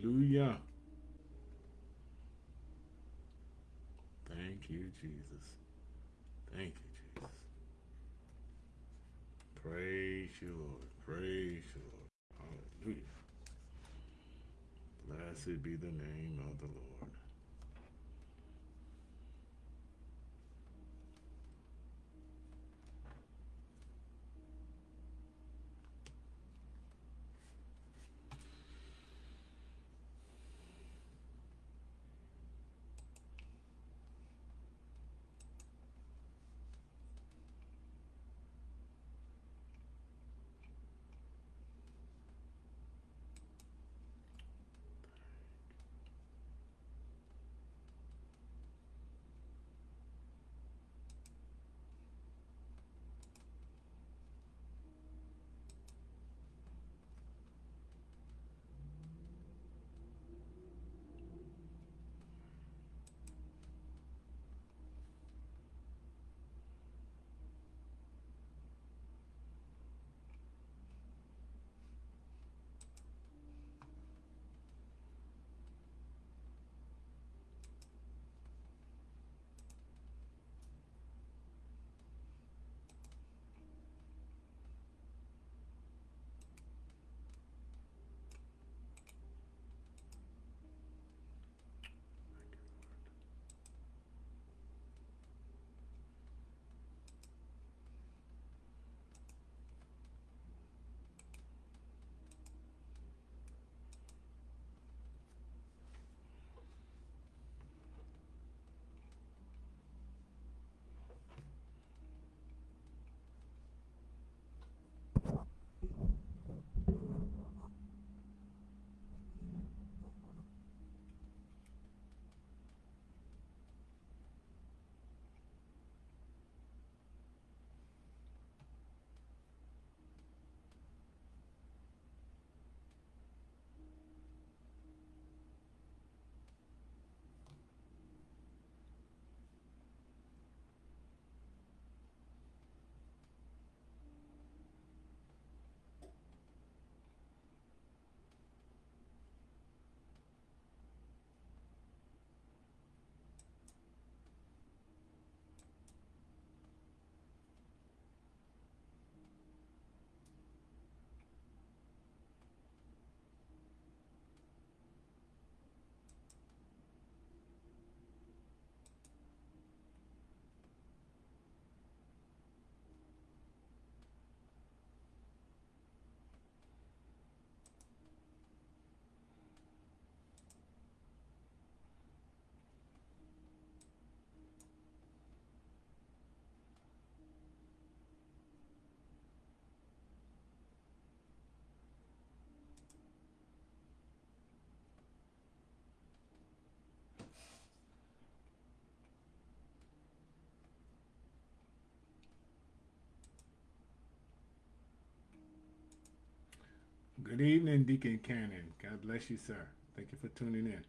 Hallelujah. Thank you, Jesus. Thank you, Jesus. Praise you, Lord. Praise you, Lord. Hallelujah. Blessed be the name of the Lord. Good evening, Deacon Cannon. God bless you, sir. Thank you for tuning in.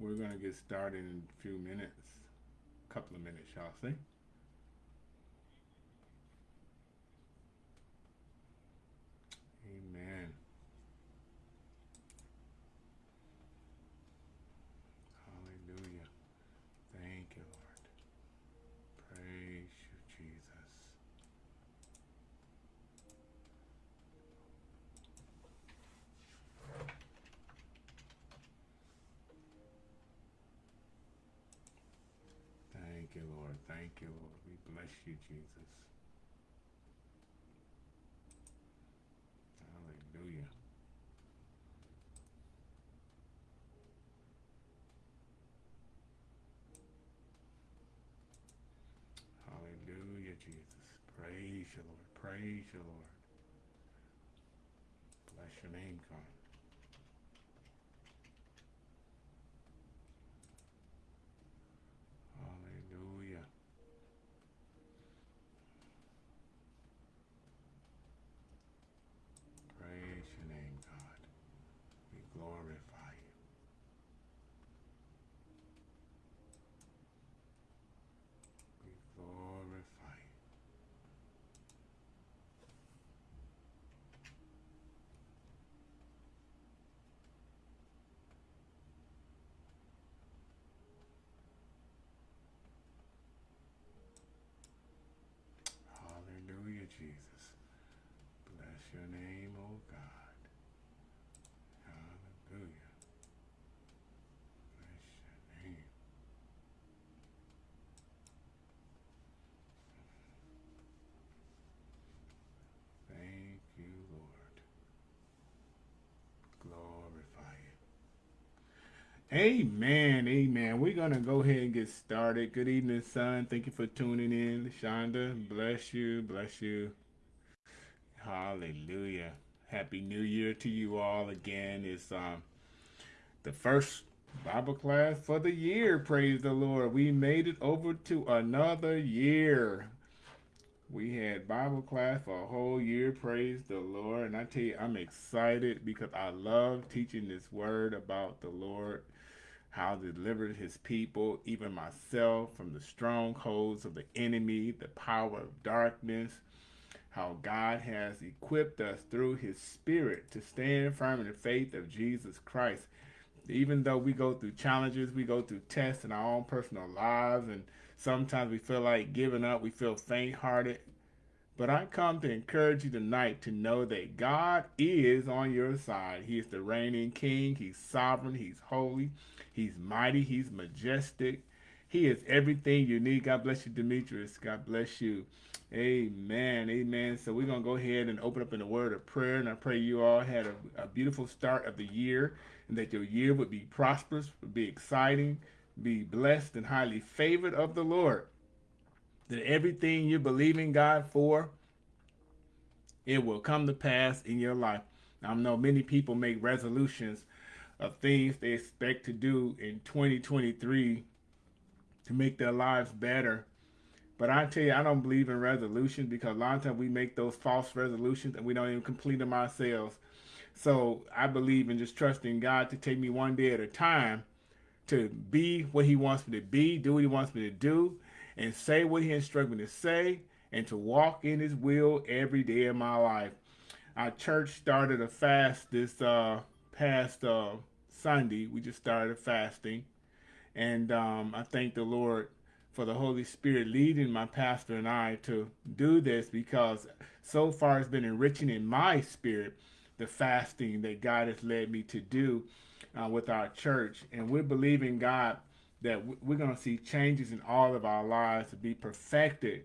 We're going to get started in a few minutes, a couple of minutes, shall I say. Amen. Hallelujah. Thank you, Lord. Praise you, Jesus. Thank you, Lord. Thank you, Lord. We bless you, Jesus. Hallelujah. Hallelujah, Jesus. Praise you, Lord. Praise you, Lord. Bless your name, God. Hallelujah. Praise your name, God. We glorify you. We glorify you. Amen. Amen. We're going to go ahead and get started. Good evening, son. Thank you for tuning in. Shonda, bless you. Bless you. Hallelujah. Happy New Year to you all again. It's um the first Bible class for the year. Praise the Lord. We made it over to another year. We had Bible class for a whole year. Praise the Lord. And I tell you, I'm excited because I love teaching this word about the Lord how to deliver his people, even myself, from the strongholds of the enemy, the power of darkness, how God has equipped us through his spirit to stand firm in the faith of Jesus Christ. Even though we go through challenges, we go through tests in our own personal lives, and sometimes we feel like giving up, we feel faint-hearted. But I come to encourage you tonight to know that God is on your side. He is the reigning king. He's sovereign. He's holy. He's mighty. He's majestic. He is everything you need. God bless you, Demetrius. God bless you. Amen. Amen. So we're going to go ahead and open up in a word of prayer. And I pray you all had a, a beautiful start of the year and that your year would be prosperous, would be exciting, be blessed and highly favored of the Lord. That everything you believe in God for, it will come to pass in your life. I know many people make resolutions of things they expect to do in 2023 to make their lives better. But I tell you, I don't believe in resolutions because a lot of times we make those false resolutions and we don't even complete them ourselves. So I believe in just trusting God to take me one day at a time to be what he wants me to be, do what he wants me to do, and say what he instructed me to say, and to walk in his will every day of my life. Our church started a fast this uh, past uh, Sunday. We just started fasting. And um, I thank the Lord for the Holy Spirit leading my pastor and I to do this because so far it's been enriching in my spirit the fasting that God has led me to do uh, with our church. And we're believing God that we're going to see changes in all of our lives to be perfected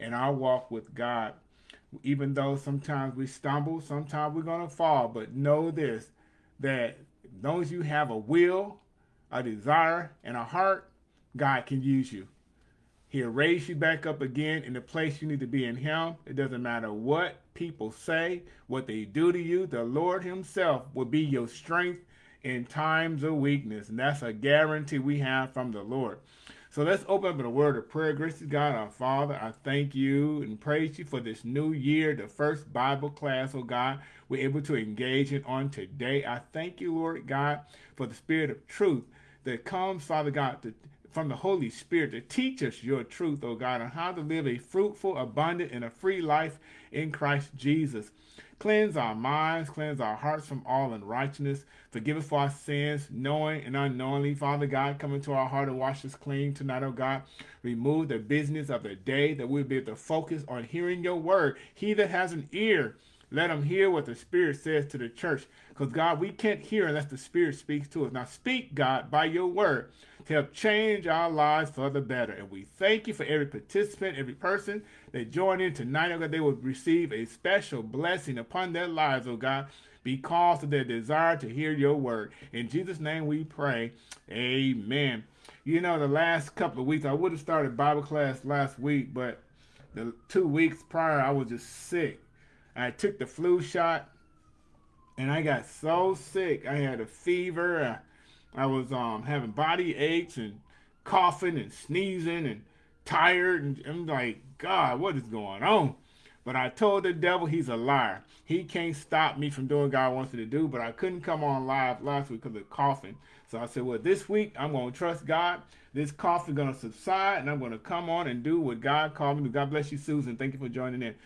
in our walk with God. Even though sometimes we stumble, sometimes we're going to fall, but know this, that as long as you have a will, a desire, and a heart, God can use you. He'll raise you back up again in the place you need to be in him. It doesn't matter what people say, what they do to you. The Lord himself will be your strength in times of weakness. And that's a guarantee we have from the Lord. So let's open up in a word of prayer. Gracious God, our Father, I thank you and praise you for this new year, the first Bible class, oh God, we're able to engage in on today. I thank you, Lord God, for the spirit of truth that comes, Father God, to, from the Holy Spirit to teach us your truth, oh God, on how to live a fruitful, abundant, and a free life in Christ Jesus. Cleanse our minds, cleanse our hearts from all unrighteousness. Forgive us for our sins, knowing and unknowingly. Father God, come into our heart and wash us clean tonight, oh God. Remove the business of the day that we'll be able to focus on hearing your word. He that has an ear, let him hear what the Spirit says to the church. Because, God, we can't hear unless the Spirit speaks to us. Now, speak, God, by your word to help change our lives for the better. And we thank you for every participant, every person that join in tonight, oh God, they will receive a special blessing upon their lives, oh God, because of their desire to hear your word. In Jesus' name we pray. Amen. You know, the last couple of weeks, I would have started Bible class last week, but the two weeks prior, I was just sick. I took the flu shot, and I got so sick. I had a fever. I was um, having body aches and coughing and sneezing and tired. And I'm like, God, what is going on? But I told the devil he's a liar. He can't stop me from doing God wants me to do. But I couldn't come on live last week because of coughing. So I said, well, this week I'm going to trust God. This cough is going to subside, and I'm going to come on and do what God called me to. God bless you, Susan. Thank you for joining in.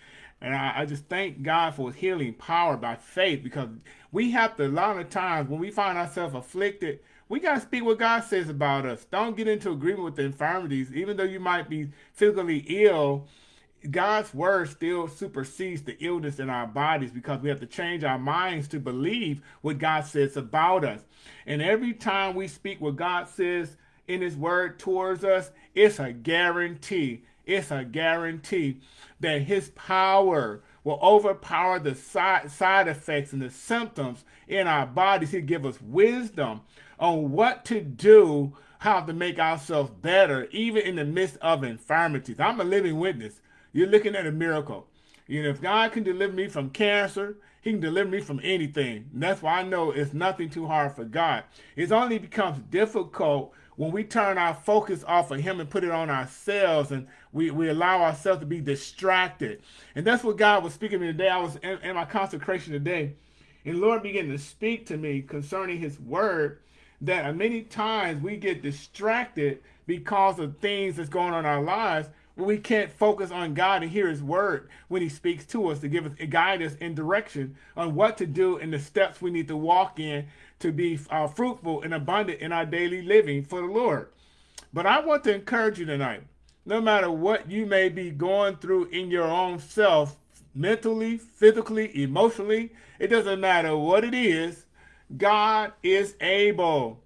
And I, I, just thank God for his healing power by faith because we have to, a lot of times when we find ourselves afflicted, we got to speak what God says about us. Don't get into agreement with the infirmities. Even though you might be physically ill, God's word still supersedes the illness in our bodies because we have to change our minds to believe what God says about us. And every time we speak what God says in his word towards us, it's a guarantee. It's a guarantee that his power will overpower the side, side effects and the symptoms in our bodies. He'll give us wisdom on what to do, how to make ourselves better, even in the midst of infirmities. I'm a living witness. You're looking at a miracle. You know, if God can deliver me from cancer, he can deliver me from anything. And that's why I know it's nothing too hard for God. It only becomes difficult when we turn our focus off of him and put it on ourselves and we, we allow ourselves to be distracted. And that's what God was speaking to me today. I was in, in my consecration today. And Lord began to speak to me concerning his word that many times we get distracted because of things that's going on in our lives we can't focus on God and hear his word when he speaks to us to give us us in direction on what to do and the steps we need to walk in to be uh, fruitful and abundant in our daily living for the Lord. But I want to encourage you tonight, no matter what you may be going through in your own self, mentally, physically, emotionally, it doesn't matter what it is, God is able.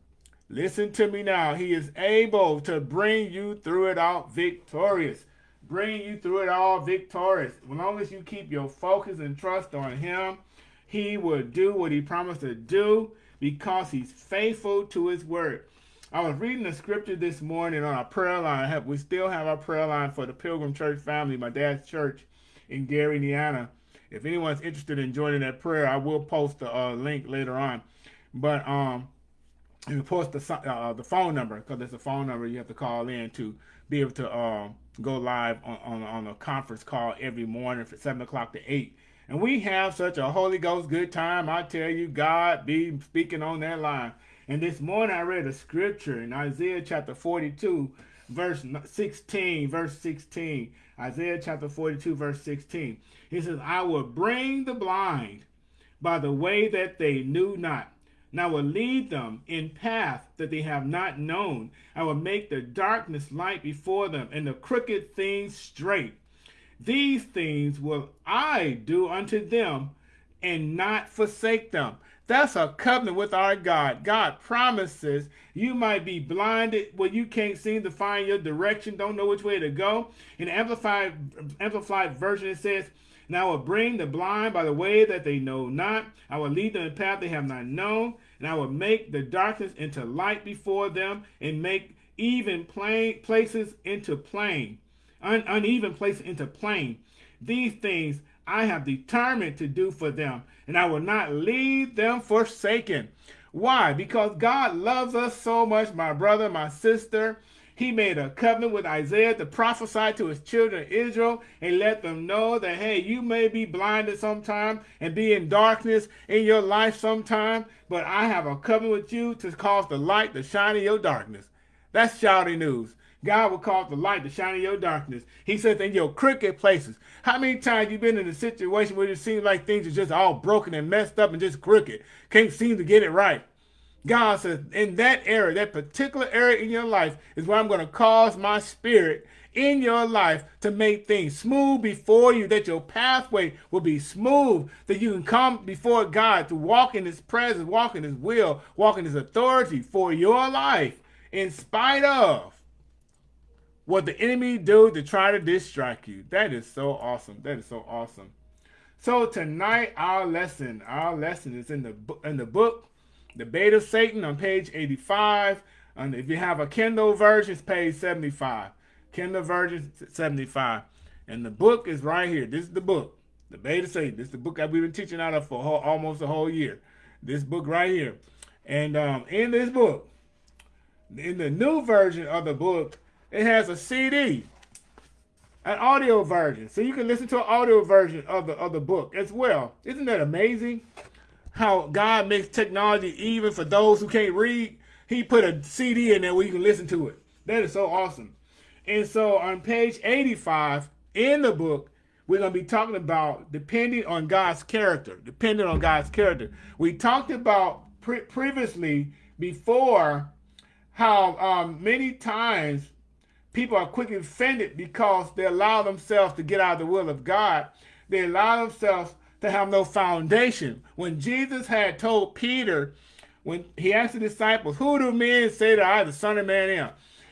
Listen to me now. He is able to bring you through it all victorious. Bring you through it all victorious. As long as you keep your focus and trust on him, he will do what he promised to do because he's faithful to his word. I was reading the scripture this morning on our prayer line. We still have our prayer line for the Pilgrim Church family, my dad's church in Gary, Indiana. If anyone's interested in joining that prayer, I will post the uh, link later on. But um, you post the uh, the phone number because there's a phone number you have to call in to be able to uh, go live on, on, on a conference call every morning from seven o'clock to eight. And we have such a Holy Ghost good time. I tell you, God be speaking on that line. And this morning I read a scripture in Isaiah chapter 42, verse 16, verse 16. Isaiah chapter 42, verse 16. He says, I will bring the blind by the way that they knew not and I will lead them in path that they have not known. I will make the darkness light before them, and the crooked things straight. These things will I do unto them, and not forsake them. That's a covenant with our God. God promises you might be blinded where you can't seem to find your direction, don't know which way to go. In the Amplified, Amplified version, it says, and I will bring the blind by the way that they know not. I will lead them in the path they have not known. And I will make the darkness into light before them and make even plain places into plain, un, uneven places into plain. These things I have determined to do for them, and I will not leave them forsaken. Why? Because God loves us so much, my brother, my sister. He made a covenant with Isaiah to prophesy to his children Israel and let them know that, hey, you may be blinded sometime and be in darkness in your life sometime, but I have a covenant with you to cause the light to shine in your darkness. That's shouting news. God will cause the light to shine in your darkness. He says in your crooked places. How many times you been in a situation where it seems like things are just all broken and messed up and just crooked? Can't seem to get it right. God says, in that area, that particular area in your life is where I'm going to cause my spirit in your life to make things smooth before you, that your pathway will be smooth, that you can come before God to walk in his presence, walk in his will, walk in his authority for your life, in spite of what the enemy do to try to distract you. That is so awesome. That is so awesome. So tonight, our lesson, our lesson is in the in the book the Bait of Satan on page 85. And if you have a Kindle version, it's page 75. Kindle version 75. And the book is right here. This is the book. The Bait of Satan. This is the book that we've been teaching out of for whole, almost a whole year. This book right here. And um, in this book, in the new version of the book, it has a CD, an audio version. So you can listen to an audio version of the, of the book as well. Isn't that amazing? how God makes technology even for those who can't read. He put a CD in there where you can listen to it. That is so awesome. And so on page 85 in the book, we're going to be talking about depending on God's character. Depending on God's character. We talked about pre previously before how um, many times people are quickly offended because they allow themselves to get out of the will of God. They allow themselves to have no foundation. When Jesus had told Peter, when he asked the disciples, who do men say that I, the Son of Man, am?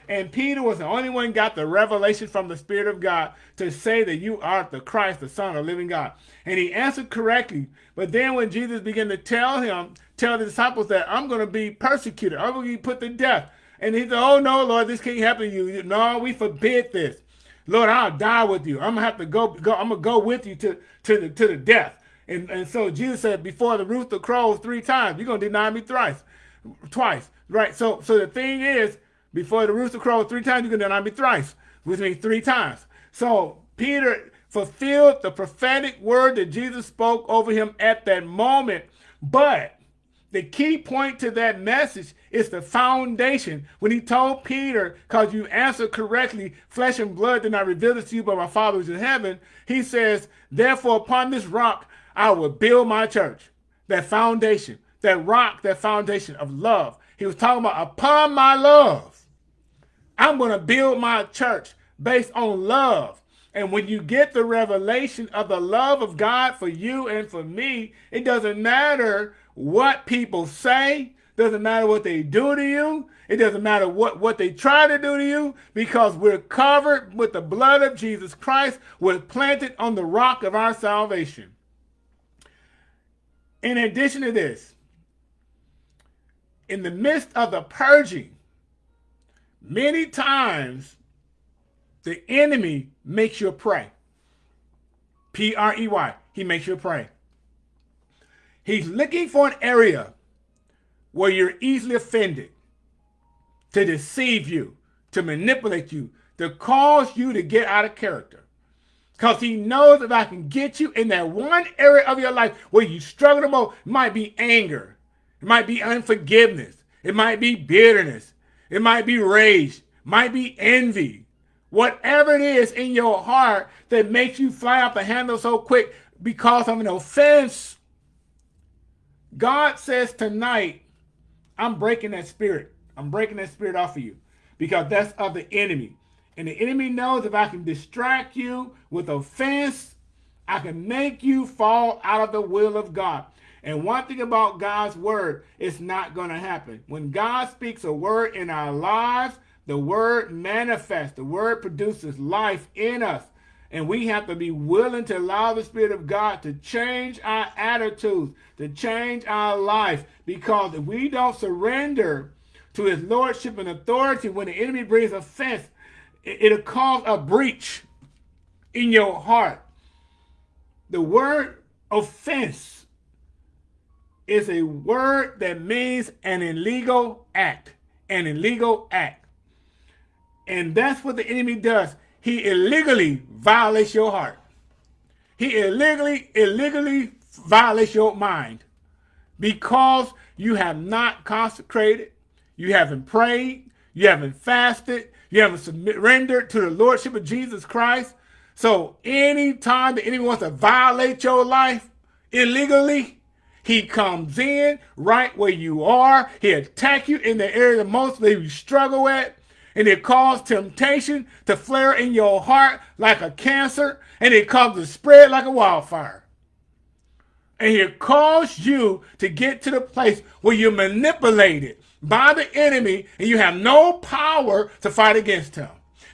And Peter was the only one got the revelation from the Spirit of God to say that you are the Christ, the Son of the living God. And he answered correctly. But then when Jesus began to tell him, tell the disciples that I'm going to be persecuted, I'm going to be put to death. And he said, oh, no, Lord, this can't happen to you. No, we forbid this. Lord, I'll die with you. I'm gonna have to go, go I'm gonna go with you to, to the to the death. And and so Jesus said, before the rooster crows three times, you're gonna deny me thrice, twice. Right. So so the thing is, before the rooster crows three times, you're gonna deny me thrice, which means three times. So Peter fulfilled the prophetic word that Jesus spoke over him at that moment. But the key point to that message is the foundation. When he told Peter, because you answered correctly, flesh and blood did not reveal this to you, but my Father is in heaven, he says, therefore upon this rock I will build my church. That foundation, that rock, that foundation of love. He was talking about upon my love. I'm going to build my church based on love. And when you get the revelation of the love of God for you and for me, it doesn't matter what people say, doesn't matter what they do to you, it doesn't matter what, what they try to do to you, because we're covered with the blood of Jesus Christ. We're planted on the rock of our salvation. In addition to this, in the midst of the purging, many times the enemy makes you prey. P-R-E-Y. He makes you prey. He's looking for an area where you're easily offended, to deceive you, to manipulate you, to cause you to get out of character. Because he knows if I can get you in that one area of your life where you struggle the most, it might be anger, it might be unforgiveness, it might be bitterness, it might be rage, might be envy. Whatever it is in your heart that makes you fly off the handle so quick because of an offense God says tonight, I'm breaking that spirit. I'm breaking that spirit off of you because that's of the enemy. And the enemy knows if I can distract you with offense, I can make you fall out of the will of God. And one thing about God's word, it's not going to happen. When God speaks a word in our lives, the word manifests. The word produces life in us. And we have to be willing to allow the Spirit of God to change our attitudes, to change our life. Because if we don't surrender to his lordship and authority when the enemy brings offense, it'll cause a breach in your heart. The word offense is a word that means an illegal act, an illegal act. And that's what the enemy does he illegally violates your heart. He illegally, illegally violates your mind because you have not consecrated, you haven't prayed, you haven't fasted, you haven't surrendered to the Lordship of Jesus Christ. So anytime that anyone wants to violate your life illegally, he comes in right where you are. He attack you in the area that most you struggle at and it caused temptation to flare in your heart like a cancer, and it caused to spread like a wildfire. And it caused you to get to the place where you're manipulated by the enemy and you have no power to fight against him.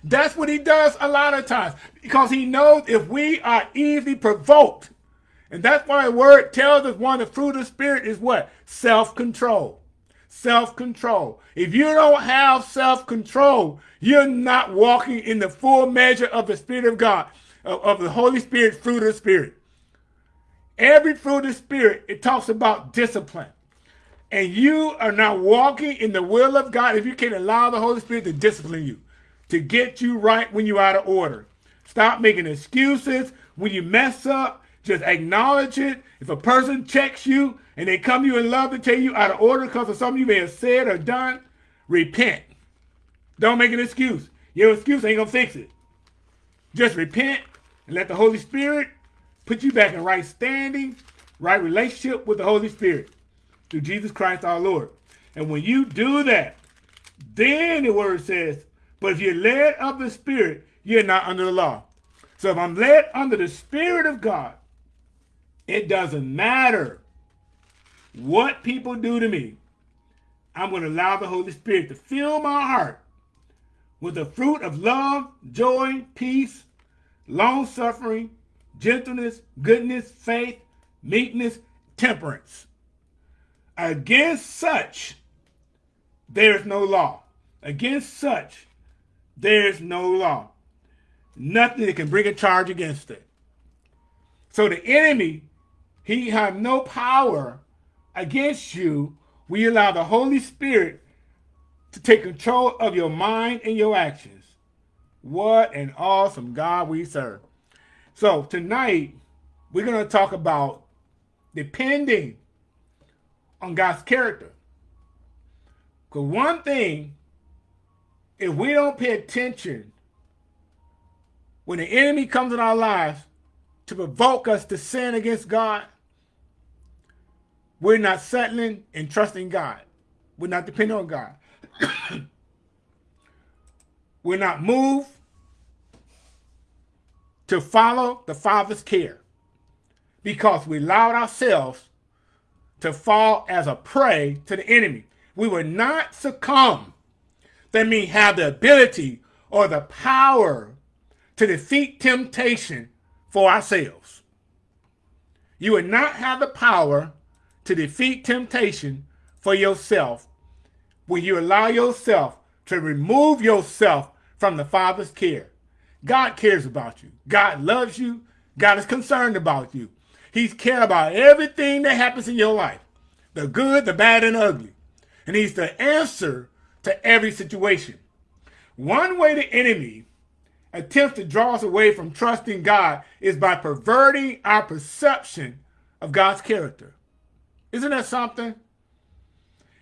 That's what he does a lot of times because he knows if we are easily provoked, and that's why the word tells us one of the fruit of the spirit is what? Self-control self-control. If you don't have self-control, you're not walking in the full measure of the Spirit of God, of, of, the Holy Spirit, fruit of the Spirit. Every fruit of the Spirit, it talks about discipline. And you are not walking in the will of God if you can't allow the Holy Spirit to discipline you, to get you right when you're out of order. Stop making excuses when you mess up. Just acknowledge it. If a person checks you, and they come to you in love to tell you out of order because of something you may have said or done, repent. Don't make an excuse. Your excuse ain't gonna fix it. Just repent and let the Holy Spirit put you back in right standing, right relationship with the Holy Spirit through Jesus Christ our Lord. And when you do that, then the word says, but if you're led of the Spirit, you're not under the law. So if I'm led under the Spirit of God, it doesn't matter what people do to me, I'm going to allow the Holy Spirit to fill my heart with the fruit of love, joy, peace, long suffering, gentleness, goodness, faith, meekness, temperance. Against such, there is no law. Against such, there is no law. Nothing that can bring a charge against it. So the enemy, he have no power against you We allow the Holy Spirit to take control of your mind and your actions. What an awesome God we serve. So tonight, we're going to talk about depending on God's character. Because one thing, if we don't pay attention when the enemy comes in our lives to provoke us to sin against God, we're not settling and trusting God. We're not depending on God. we're not moved to follow the Father's care because we allowed ourselves to fall as a prey to the enemy. We will not succumb. That means have the ability or the power to defeat temptation for ourselves. You will not have the power to defeat temptation for yourself when you allow yourself to remove yourself from the Father's care. God cares about you. God loves you. God is concerned about you. He's care about everything that happens in your life, the good, the bad, and ugly. And he's the answer to every situation. One way the enemy attempts to draw us away from trusting God is by perverting our perception of God's character. Isn't that something?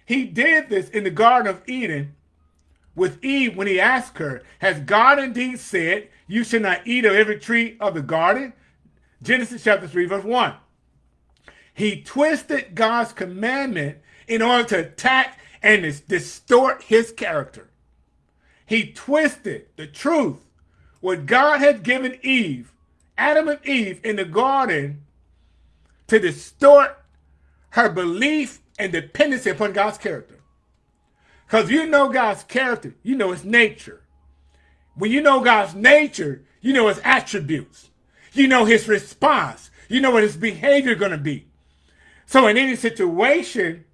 He did this in the Garden of Eden with Eve when he asked her, Has God indeed said, You should not eat of every tree of the garden? Genesis chapter 3, verse 1. He twisted God's commandment in order to attack and distort his character. He twisted the truth, what God had given Eve, Adam and Eve in the garden, to distort her belief and dependency upon God's character. Because you know God's character, you know his nature. When you know God's nature, you know his attributes. You know his response. You know what his behavior going to be. So in any situation,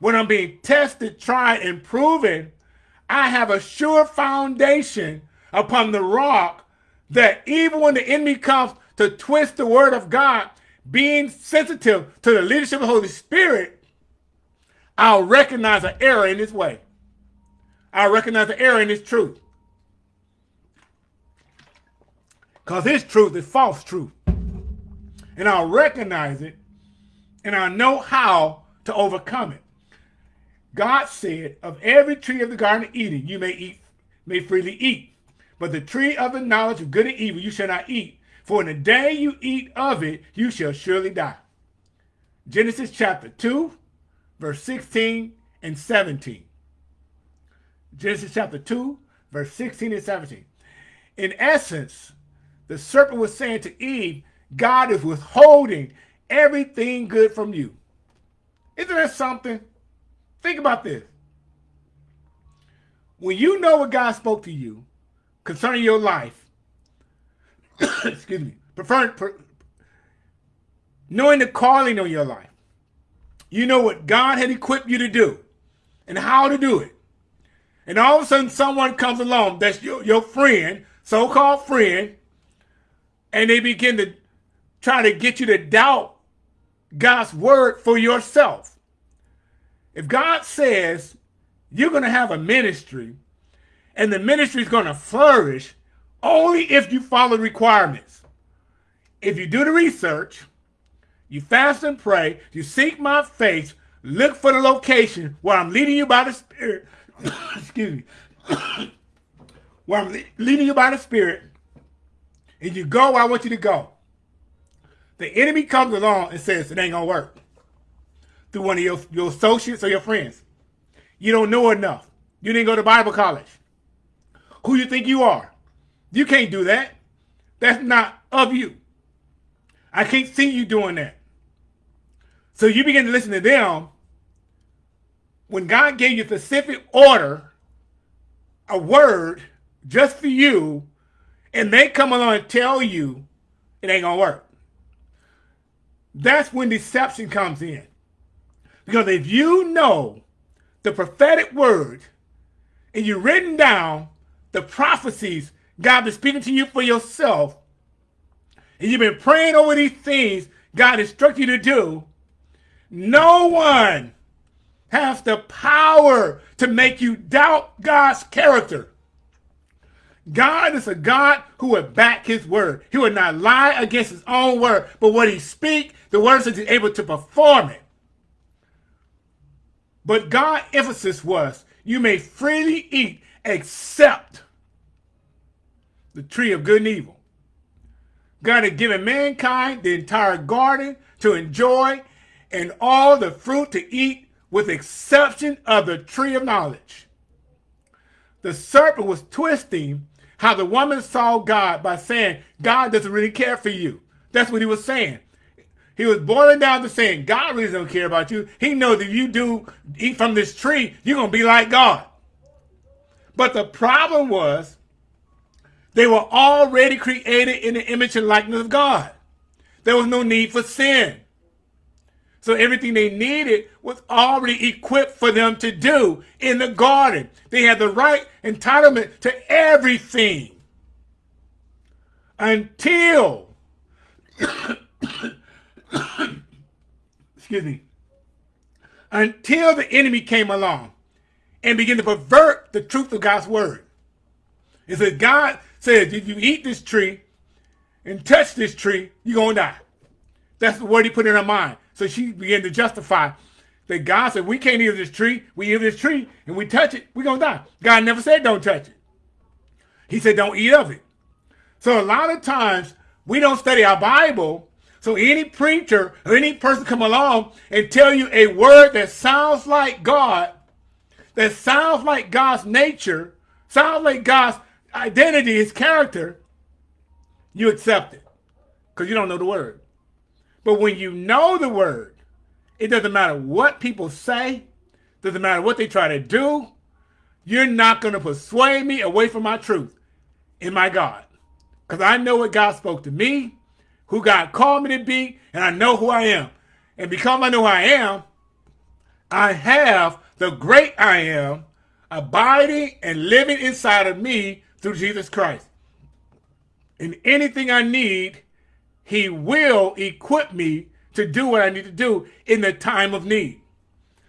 when I'm being tested, tried, and proven, I have a sure foundation upon the rock that even when the enemy comes to twist the word of God, being sensitive to the leadership of the Holy Spirit, I'll recognize an error in this way. I'll recognize an error in this truth. Because his truth is false truth. And I'll recognize it and I know how to overcome it. God said, of every tree of the Garden of Eden you may eat, may freely eat. But the tree of the knowledge of good and evil you shall not eat. For in the day you eat of it, you shall surely die. Genesis chapter 2, verse 16 and 17. Genesis chapter 2, verse 16 and 17. In essence, the serpent was saying to Eve, God is withholding everything good from you. Isn't that something? Think about this. When you know what God spoke to you concerning your life, excuse me, prefer, per, knowing the calling on your life. You know what God had equipped you to do and how to do it. And all of a sudden someone comes along that's your, your friend, so-called friend, and they begin to try to get you to doubt God's word for yourself. If God says you're going to have a ministry and the ministry is going to flourish only if you follow requirements. If you do the research, you fast and pray, you seek my face, look for the location where I'm leading you by the Spirit, excuse me, where I'm leading you by the Spirit, and you go where I want you to go. The enemy comes along and says it ain't gonna work through one of your, your associates or your friends. You don't know enough. You didn't go to Bible college. Who you think you are? You can't do that. That's not of you. I can't see you doing that. So you begin to listen to them. When God gave you a specific order, a word, just for you, and they come along and tell you it ain't gonna work. That's when deception comes in. Because if you know the prophetic word and you've written down the prophecies God is speaking to you for yourself, and you've been praying over these things God instructed you to do, no one has the power to make you doubt God's character. God is a God who would back his word. He would not lie against his own word, but what he speak, the words is able to perform it. But God's emphasis was, you may freely eat except the tree of good and evil. God had given mankind the entire garden to enjoy and all the fruit to eat with exception of the tree of knowledge. The serpent was twisting how the woman saw God by saying, God doesn't really care for you. That's what he was saying. He was boiling down to saying, God really don't care about you. He knows if you do eat from this tree, you're going to be like God. But the problem was, they were already created in the image and likeness of God. There was no need for sin. So everything they needed was already equipped for them to do in the garden. They had the right entitlement to everything until excuse me, until the enemy came along and began to pervert the truth of God's word. It said, God says, if you eat this tree and touch this tree, you're going to die. That's the word he put in her mind. So she began to justify that God said, we can't eat this tree. We eat this tree and we touch it, we're going to die. God never said don't touch it. He said don't eat of it. So a lot of times we don't study our Bible so any preacher or any person come along and tell you a word that sounds like God, that sounds like God's nature, sounds like God's identity, his character, you accept it because you don't know the word. But when you know the word, it doesn't matter what people say, doesn't matter what they try to do, you're not going to persuade me away from my truth in my God. Because I know what God spoke to me who God called me to be, and I know who I am. And because I know who I am, I have the great I am abiding and living inside of me through Jesus Christ. And anything I need, he will equip me to do what I need to do in the time of need.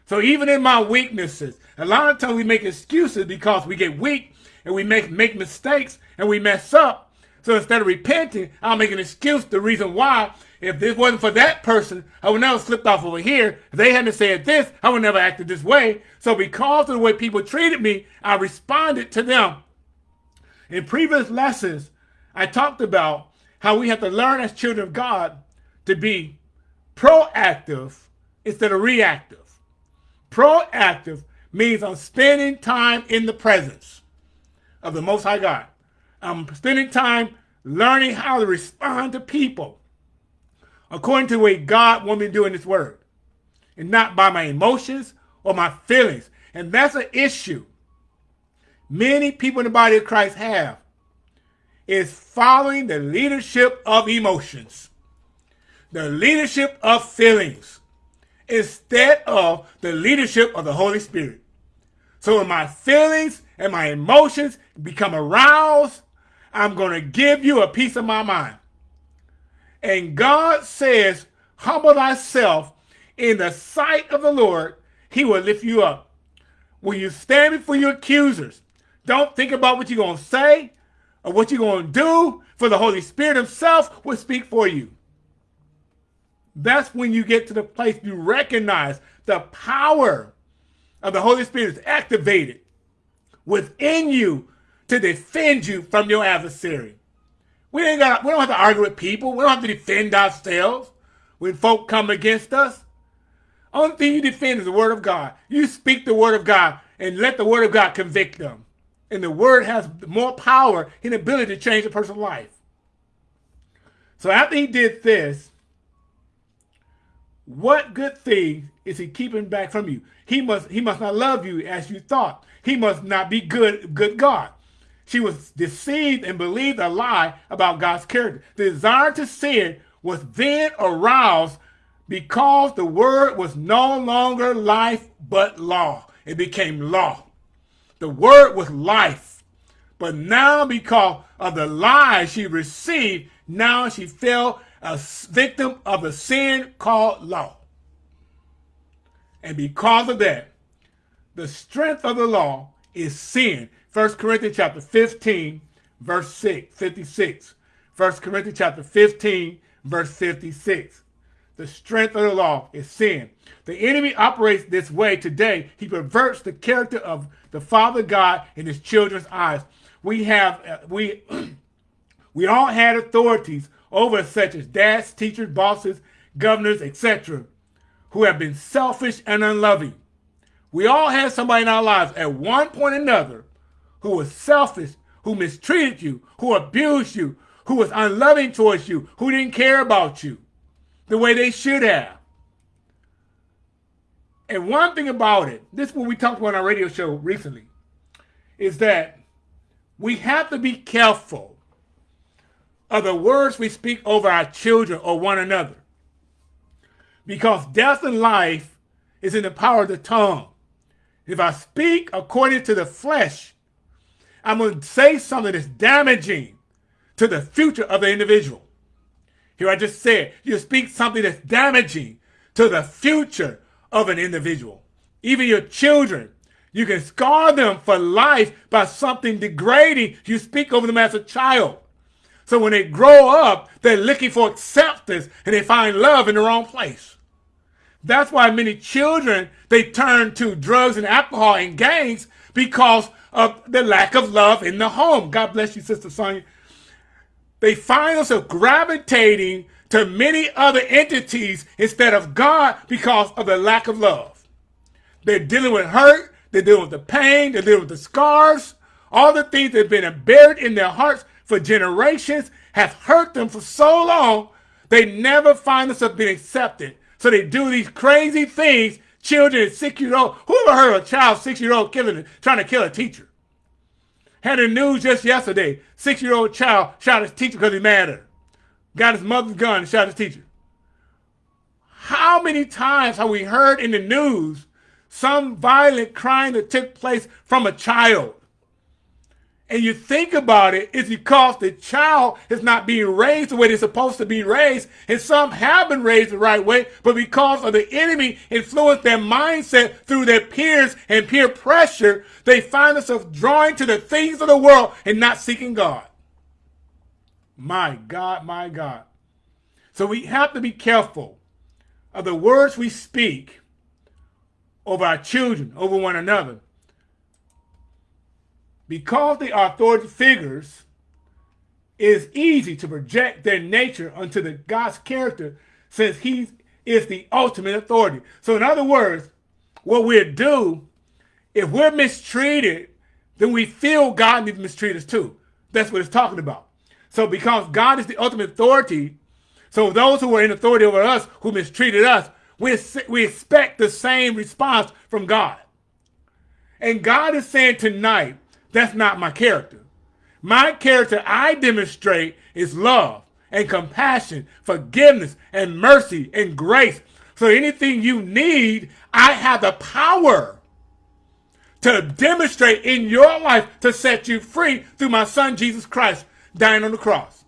So even in my weaknesses, a lot of times we make excuses because we get weak and we make, make mistakes and we mess up. So instead of repenting, I'll make an excuse. The reason why, if this wasn't for that person, I would never slipped off over here. If they hadn't said this, I would never acted this way. So because of the way people treated me, I responded to them. In previous lessons, I talked about how we have to learn as children of God to be proactive instead of reactive. Proactive means I'm spending time in the presence of the Most High God. I'm spending time learning how to respond to people according to the way God wants me to do in His Word, and not by my emotions or my feelings. And that's an issue many people in the body of Christ have is following the leadership of emotions, the leadership of feelings, instead of the leadership of the Holy Spirit. So when my feelings and my emotions become aroused I'm going to give you a piece of my mind. And God says, humble thyself in the sight of the Lord, he will lift you up. When you stand before your accusers, don't think about what you're going to say or what you're going to do, for the Holy Spirit himself will speak for you. That's when you get to the place you recognize the power of the Holy Spirit is activated within you to defend you from your adversary. We ain't got we don't have to argue with people. We don't have to defend ourselves when folk come against us. Only thing you defend is the word of God. You speak the word of God and let the word of God convict them. And the word has more power and ability to change a person's life. So after he did this, what good thing is he keeping back from you? He must he must not love you as you thought. He must not be good good God. she was deceived and believed a lie about God's character. The desire to sin was then aroused because the word was no longer life but law. It became law. The word was life. But now because of the lie she received, now she fell a victim of a sin called law. And because of that, the strength of the law is sin. 1 Corinthians chapter 15, verse 6, 56. 1 Corinthians chapter 15, verse 56. The strength of the law is sin. The enemy operates this way today. He perverts the character of the Father God in his children's eyes. We have, uh, we, we all had authorities over such as dads, teachers, bosses, governors, etc., who have been selfish and unloving. We all had somebody in our lives at one point or another who was selfish, who mistreated you, who abused you, who was unloving towards you, who didn't care about you the way they should have. And one thing about it, this is what we talked about on our radio show recently, is that we have to be careful of the words we speak over our children or one another. Because death and life is in the power of the tongue. If I speak according to the flesh, I'm going to say something that's damaging to the future of the individual. Here I just said, you speak something that's damaging to the future of an individual. Even your children, you can scar them for life by something degrading you speak over them as a child. So when they grow up, they're looking for acceptance and they find love in the wrong place. That's why many children, they turn to drugs and alcohol and gangs because of the lack of love in the home. God bless you, Sister Sonia they find themselves gravitating to many other entities instead of God because of the lack of love. They're dealing with hurt, they're dealing with the pain, they're dealing with the scars, all the things that have been buried in their hearts for generations have hurt them for so long, they never find themselves being accepted. So they do these crazy things, children, six year old. Who ever heard of a child, six year old killing, trying to kill a teacher? Had the news just yesterday. Six-year-old child shot his teacher because he mad at her. Got his mother's gun and shot his teacher. How many times have we heard in the news some violent crime that took place from a child? and you think about it, it's because the child is not being raised the way they're supposed to be raised. And some have been raised the right way, but because of the enemy influenced their mindset through their peers and peer pressure, they find themselves drawing to the things of the world and not seeking God. My God, my God. So we have to be careful of the words we speak over our children, over one another because are authority figures, it is easy to project their nature onto the God's character since he is the ultimate authority. So in other words, what we'll do, if we're mistreated, then we feel God needs to mistreat us too. That's what it's talking about. So because God is the ultimate authority, so those who are in authority over us, who mistreated us, we, we expect the same response from God. And God is saying tonight, that's not my character. My character I demonstrate is love and compassion, forgiveness and mercy and grace. So anything you need, I have the power to demonstrate in your life to set you free through my son Jesus Christ dying on the cross.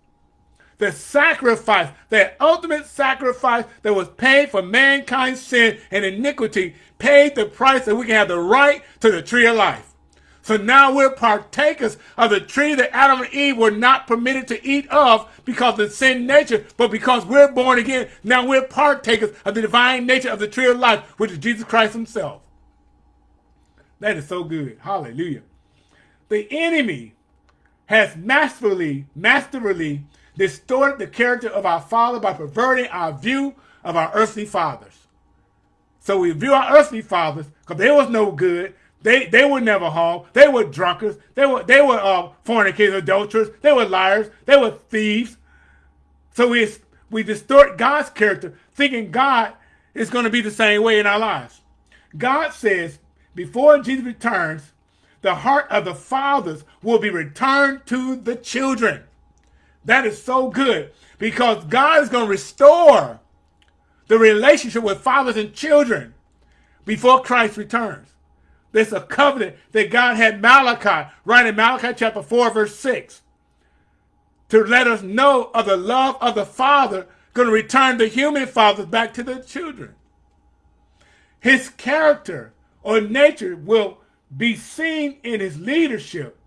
The sacrifice, that ultimate sacrifice that was paid for mankind's sin and iniquity, paid the price that we can have the right to the tree of life. So now we're partakers of the tree that Adam and Eve were not permitted to eat of because of the sin nature, but because we're born again, now we're partakers of the divine nature of the tree of life, which is Jesus Christ himself. That is so good. Hallelujah. The enemy has masterfully, masterfully distorted the character of our Father by perverting our view of our earthly fathers. So we view our earthly fathers because they was no good. They they were never home. They were drunkards. They were they were uh, fornicators, adulterers. They were liars. They were thieves. So we we distort God's character, thinking God is going to be the same way in our lives. God says before Jesus returns, the heart of the fathers will be returned to the children. That is so good because God is going to restore the relationship with fathers and children before Christ returns. There's a covenant that God had Malachi, right in Malachi chapter 4, verse 6, to let us know of the love of the Father going to return the human fathers back to the children. His character or nature will be seen in his leadership,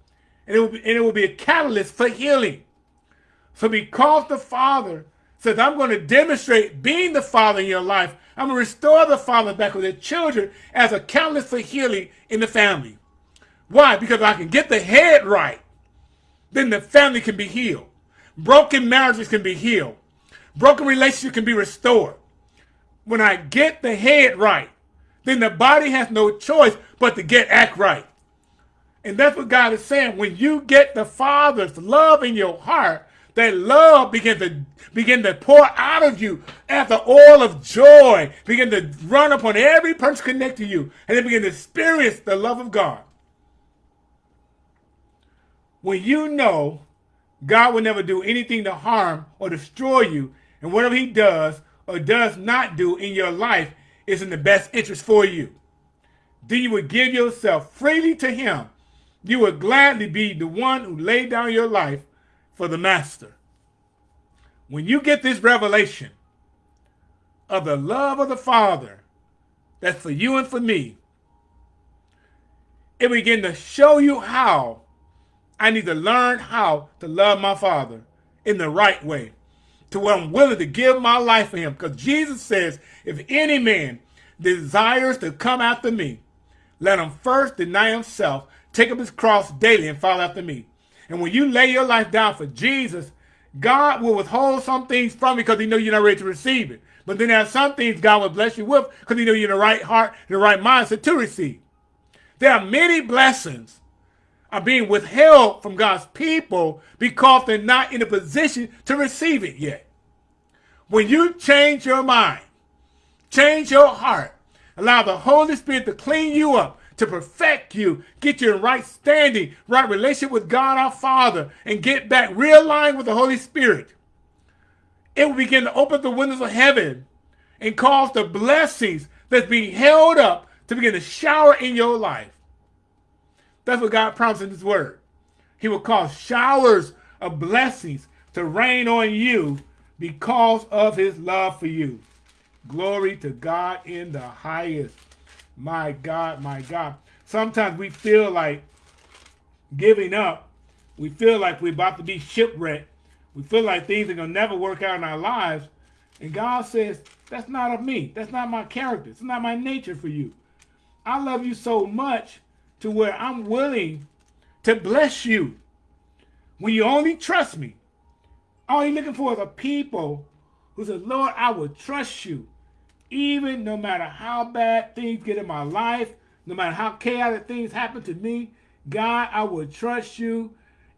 and it will be, and it will be a catalyst for healing. So because the Father says, I'm going to demonstrate being the Father in your life, I'm going to restore the Father back with the children as a catalyst for healing in the family. Why? Because I can get the head right, then the family can be healed. Broken marriages can be healed. Broken relationships can be restored. When I get the head right, then the body has no choice but to get act right. And that's what God is saying. When you get the Father's love in your heart, that love begin to begin to pour out of you as the oil of joy begin to run upon every person connected to you and they begin to experience the love of God. When you know God will never do anything to harm or destroy you, and whatever he does or does not do in your life is in the best interest for you, then you would give yourself freely to him. You would gladly be the one who laid down your life for the master. When you get this revelation of the love of the Father that's for you and for me, it begin to show you how I need to learn how to love my Father in the right way, to where I'm willing to give my life for him. Because Jesus says, if any man desires to come after me, let him first deny himself, take up his cross daily, and follow after me. And when you lay your life down for Jesus, God will withhold some things from you because he know you're not ready to receive it. But then there are some things God will bless you with because he know you're in the right heart, the right mindset to receive. There are many blessings are being withheld from God's people because they're not in a position to receive it yet. When you change your mind, change your heart, allow the Holy Spirit to clean you up, to perfect you, get you in right standing, right relationship with God our Father, and get back realigned with the Holy Spirit. It will begin to open the windows of heaven and cause the blessings that's being held up to begin to shower in your life. That's what God promised in his word. He will cause showers of blessings to rain on you because of his love for you. Glory to God in the highest. My God, my God. Sometimes we feel like giving up. We feel like we're about to be shipwrecked. We feel like things are going to never work out in our lives. And God says, that's not of me. That's not my character. It's not my nature for you. I love you so much to where I'm willing to bless you when you only trust me. All you're looking for is a people who says, Lord, I will trust you even no matter how bad things get in my life, no matter how chaotic things happen to me, God, I will trust you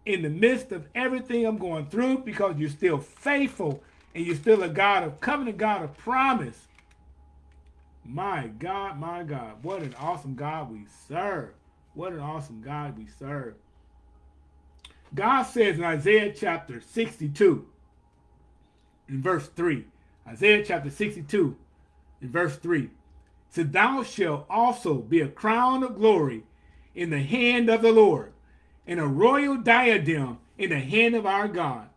in the midst of everything I'm going through because you're still faithful and you're still a God of covenant, God of promise. My God, my God, what an awesome God we serve. What an awesome God we serve. God says in Isaiah chapter 62, in verse 3, Isaiah chapter 62, in verse 3. So thou shalt also be a crown of glory in the hand of the Lord, and a royal diadem in the hand of our God.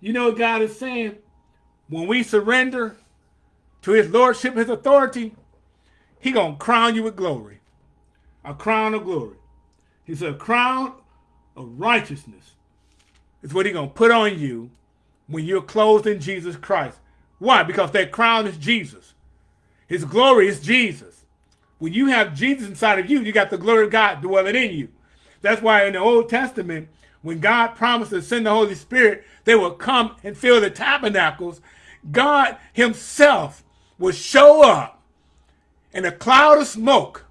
You know what God is saying? When we surrender to his lordship, his authority, he going to crown you with glory. A crown of glory. He said a crown of righteousness is what he's going to put on you when you're clothed in Jesus Christ. Why? Because that crown is Jesus. His glory is Jesus. When you have Jesus inside of you, you got the glory of God dwelling in you. That's why in the Old Testament, when God promised to send the Holy Spirit, they will come and fill the tabernacles. God himself will show up in a cloud of smoke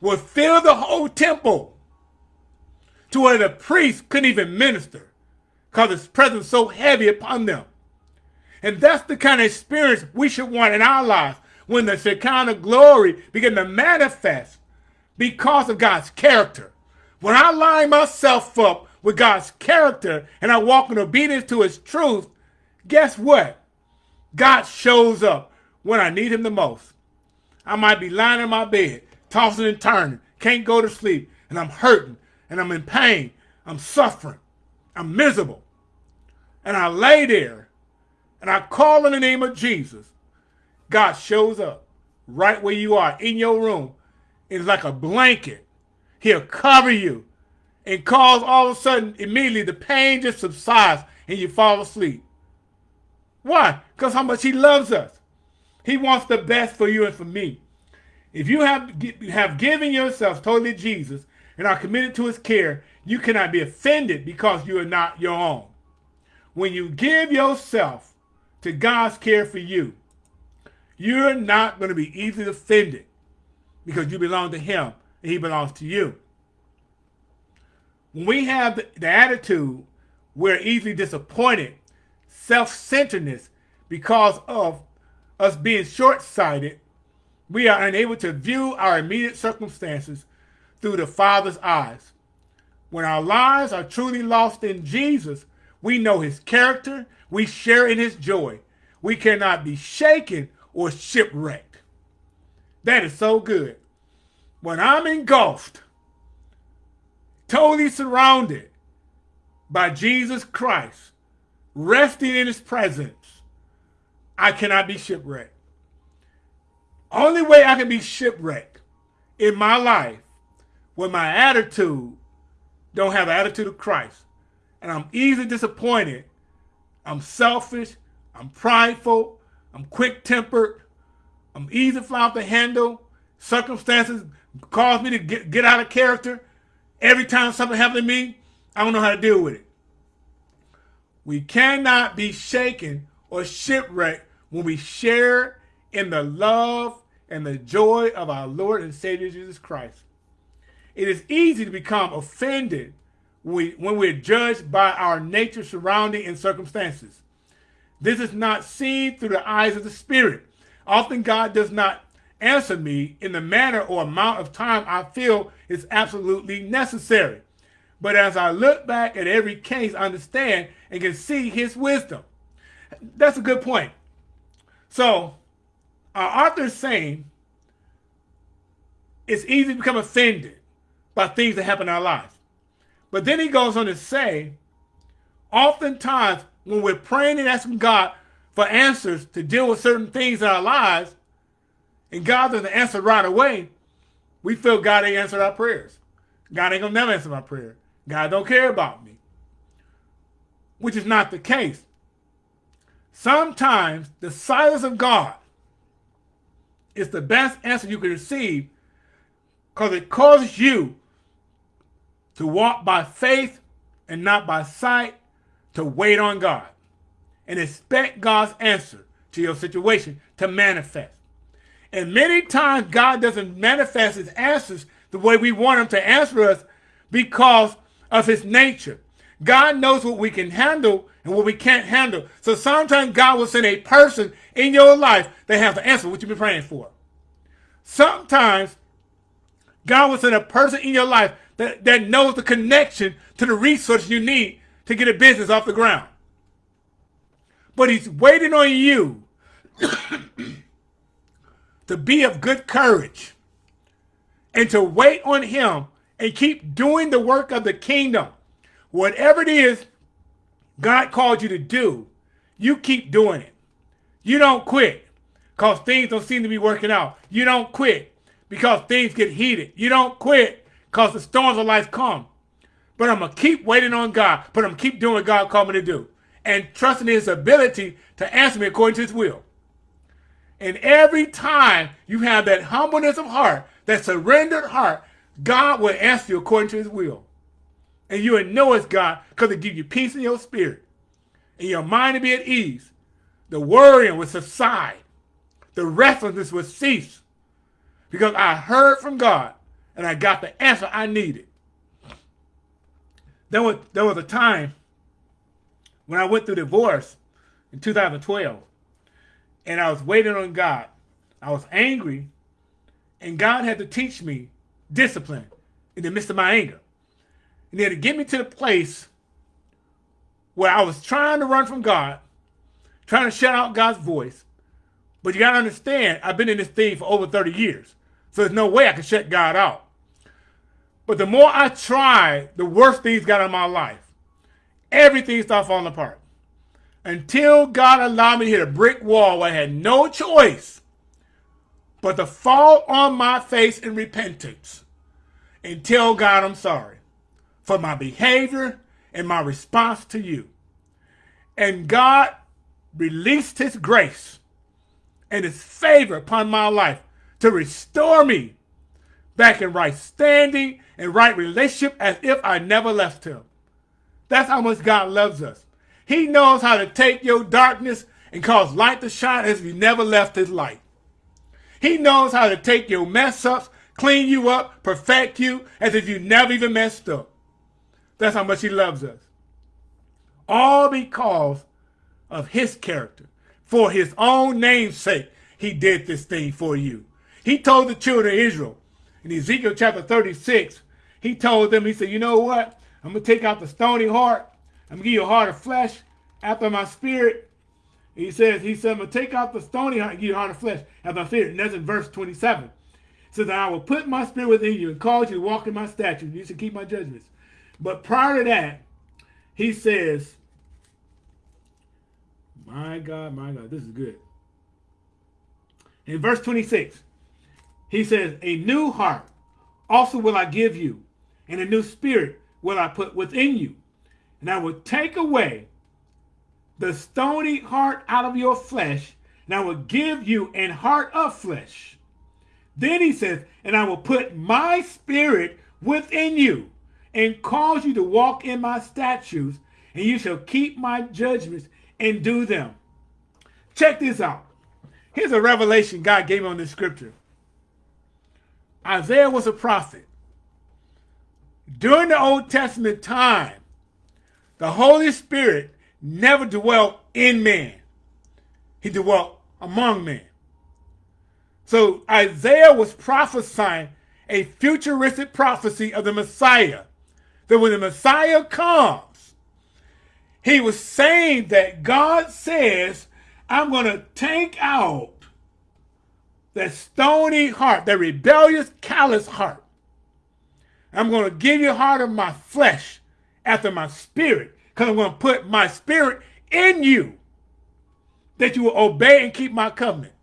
will fill the whole temple to where the priests couldn't even minister because his presence so heavy upon them. And that's the kind of experience we should want in our lives when the Shekinah glory begin to manifest because of God's character, When I line myself up with God's character and I walk in obedience to his truth, guess what? God shows up when I need him the most. I might be lying in my bed, tossing and turning, can't go to sleep, and I'm hurting, and I'm in pain, I'm suffering, I'm miserable. And I lay there, and I call in the name of Jesus. God shows up right where you are in your room. It's like a blanket. He'll cover you and cause all of a sudden, immediately, the pain just subsides and you fall asleep. Why? Because how much he loves us. He wants the best for you and for me. If you have, have given yourself totally to Jesus and are committed to his care, you cannot be offended because you are not your own. When you give yourself to God's care for you, you're not going to be easily offended because you belong to him and he belongs to you. When we have the, the attitude, we're easily disappointed, self-centeredness because of us being short-sighted, we are unable to view our immediate circumstances through the Father's eyes. When our lives are truly lost in Jesus, we know his character, we share in his joy. We cannot be shaken or shipwrecked. That is so good. When I'm engulfed, totally surrounded by Jesus Christ, resting in his presence, I cannot be shipwrecked. Only way I can be shipwrecked in my life when my attitude don't have attitude of Christ. And I'm easily disappointed. I'm selfish. I'm prideful. I'm quick-tempered. I'm easy to fly off the handle. Circumstances cause me to get, get out of character. Every time something happens to me, I don't know how to deal with it. We cannot be shaken or shipwrecked when we share in the love and the joy of our Lord and Savior Jesus Christ. It is easy to become offended when we're judged by our nature, surrounding, and circumstances. This is not seen through the eyes of the Spirit. Often God does not answer me in the manner or amount of time I feel is absolutely necessary. But as I look back at every case, I understand and can see his wisdom. That's a good point. So, our author is saying it's easy to become offended by things that happen in our lives. But then he goes on to say, oftentimes when we're praying and asking God for answers to deal with certain things in our lives, and God doesn't answer right away, we feel God ain't answered our prayers. God ain't gonna never answer my prayer. God don't care about me. Which is not the case. Sometimes the silence of God is the best answer you can receive because it causes you to walk by faith and not by sight, to wait on God and expect God's answer to your situation to manifest. And many times God doesn't manifest his answers the way we want him to answer us because of his nature. God knows what we can handle and what we can't handle. So sometimes God will send a person in your life that has the answer what you've been praying for. Sometimes God will send a person in your life that, that knows the connection to the resources you need to get a business off the ground. But he's waiting on you to be of good courage and to wait on him and keep doing the work of the kingdom. Whatever it is God called you to do, you keep doing it. You don't quit because things don't seem to be working out. You don't quit because things get heated. You don't quit because the storms of life come. But I'm going to keep waiting on God. But I'm keep doing what God called me to do. And trusting his ability to answer me according to his will. And every time you have that humbleness of heart, that surrendered heart, God will answer you according to his will. And you know it's God because it gives you peace in your spirit. And your mind to be at ease. The worrying will subside. The restlessness will cease. Because I heard from God and I got the answer I needed. There was, there was a time when I went through divorce in 2012 and I was waiting on God. I was angry, and God had to teach me discipline in the midst of my anger. And to get me to the place where I was trying to run from God, trying to shut out God's voice. But you got to understand, I've been in this thing for over 30 years. So there's no way I can shut God out. But the more I tried, the worse things got in my life. Everything started falling apart. Until God allowed me to hit a brick wall where I had no choice but to fall on my face in repentance and tell God I'm sorry for my behavior and my response to you. And God released his grace and his favor upon my life to restore me back in right standing and right relationship as if I never left him. That's how much God loves us. He knows how to take your darkness and cause light to shine as if you never left his light. He knows how to take your mess ups, clean you up, perfect you as if you never even messed up. That's how much he loves us. All because of his character. For his own name's sake, he did this thing for you. He told the children of Israel in Ezekiel chapter 36, he told them, he said, you know what? I'm going to take out the stony heart. I'm going to give you a heart of flesh after my spirit. He says, he said, I'm going to take out the stony heart and give you a heart of flesh after my spirit. And that's in verse 27. It says, I will put my spirit within you and cause you to walk in my statutes. You should keep my judgments. But prior to that, he says, my God, my God, this is good. In verse 26, he says, A new heart also will I give you, and a new spirit will I put within you. And I will take away the stony heart out of your flesh, and I will give you an heart of flesh. Then he says, And I will put my spirit within you, and cause you to walk in my statutes, and you shall keep my judgments and do them. Check this out. Here's a revelation God gave me on this scripture. Isaiah was a prophet. During the Old Testament time, the Holy Spirit never dwelt in man. He dwelt among men. So Isaiah was prophesying a futuristic prophecy of the Messiah. That when the Messiah comes, he was saying that God says, I'm going to take out that stony heart, that rebellious, callous heart. I'm going to give you a heart of my flesh after my spirit, because I'm going to put my spirit in you that you will obey and keep my covenant.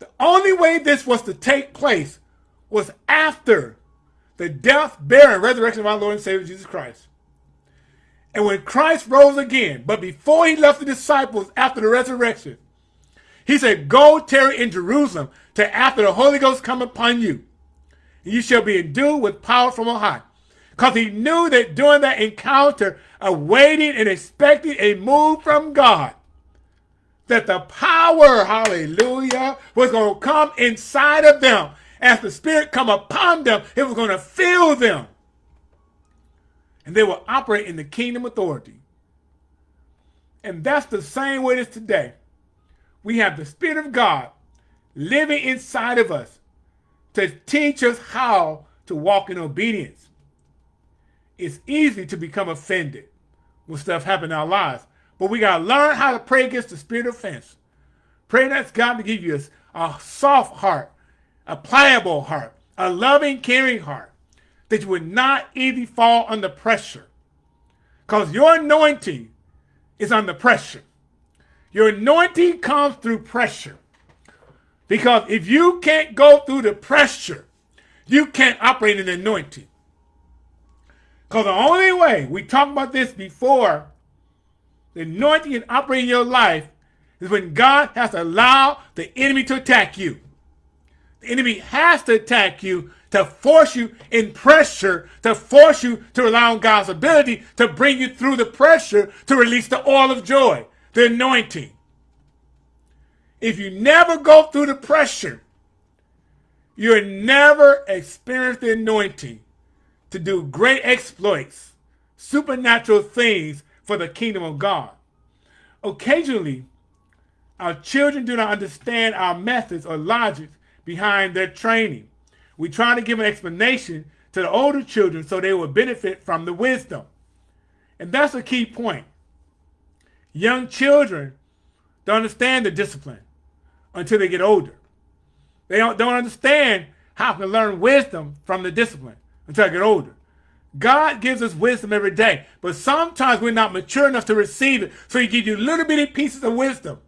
The only way this was to take place was after the death, burial, and resurrection of our Lord and Savior Jesus Christ. And when Christ rose again, but before he left the disciples after the resurrection, he said, Go tarry in Jerusalem till after the Holy Ghost come upon you. And you shall be endued with power from on high. Because he knew that during that encounter of waiting and expecting a move from God, that the power, hallelujah, was going to come inside of them. As the Spirit come upon them, it was going to fill them. And they will operate in the kingdom authority. And that's the same way it is today we have the Spirit of God living inside of us to teach us how to walk in obedience. It's easy to become offended when stuff happens in our lives, but we got to learn how to pray against the spirit of offense. Pray that's God to give you a, a soft heart, a pliable heart, a loving, caring heart, that you would not easily fall under pressure. Because your anointing is under pressure. Your anointing comes through pressure. Because if you can't go through the pressure, you can't operate in the anointing. Because the only way, we talked about this before, the anointing can operate in your life is when God has to allow the enemy to attack you. The enemy has to attack you to force you in pressure, to force you to rely on God's ability to bring you through the pressure to release the oil of joy the anointing. If you never go through the pressure, you'll never experience the anointing to do great exploits, supernatural things for the kingdom of God. Occasionally, our children do not understand our methods or logic behind their training. We try to give an explanation to the older children so they will benefit from the wisdom. And that's a key point. Young children don't understand the discipline until they get older. They don't, don't understand how to learn wisdom from the discipline until they get older. God gives us wisdom every day, but sometimes we're not mature enough to receive it. So he gives you little bitty pieces of wisdom.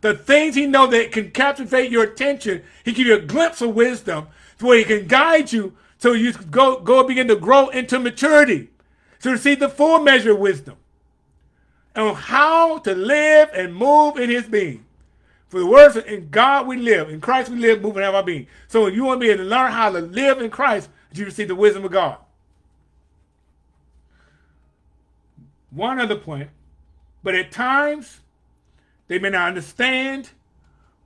The things he knows that can captivate your attention, he give you a glimpse of wisdom where he can guide you so you go, go begin to grow into maturity to receive the full measure of wisdom on how to live and move in his being. For the words in God we live, in Christ we live, move, and have our being. So if you want to be able to learn how to live in Christ, you receive the wisdom of God. One other point, but at times they may not understand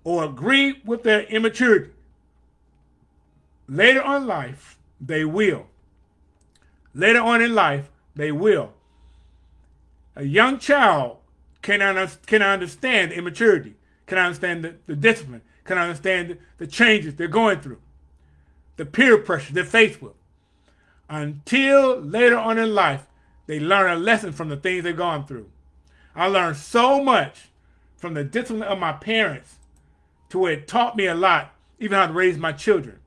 or agree with their immaturity. Later on in life, they will. Later on in life, they will. A young child cannot, cannot understand immaturity, cannot understand the, the discipline, cannot understand the, the changes they're going through, the peer pressure they're faced with. Until later on in life, they learn a lesson from the things they've gone through. I learned so much from the discipline of my parents to where it taught me a lot, even how to raise my children.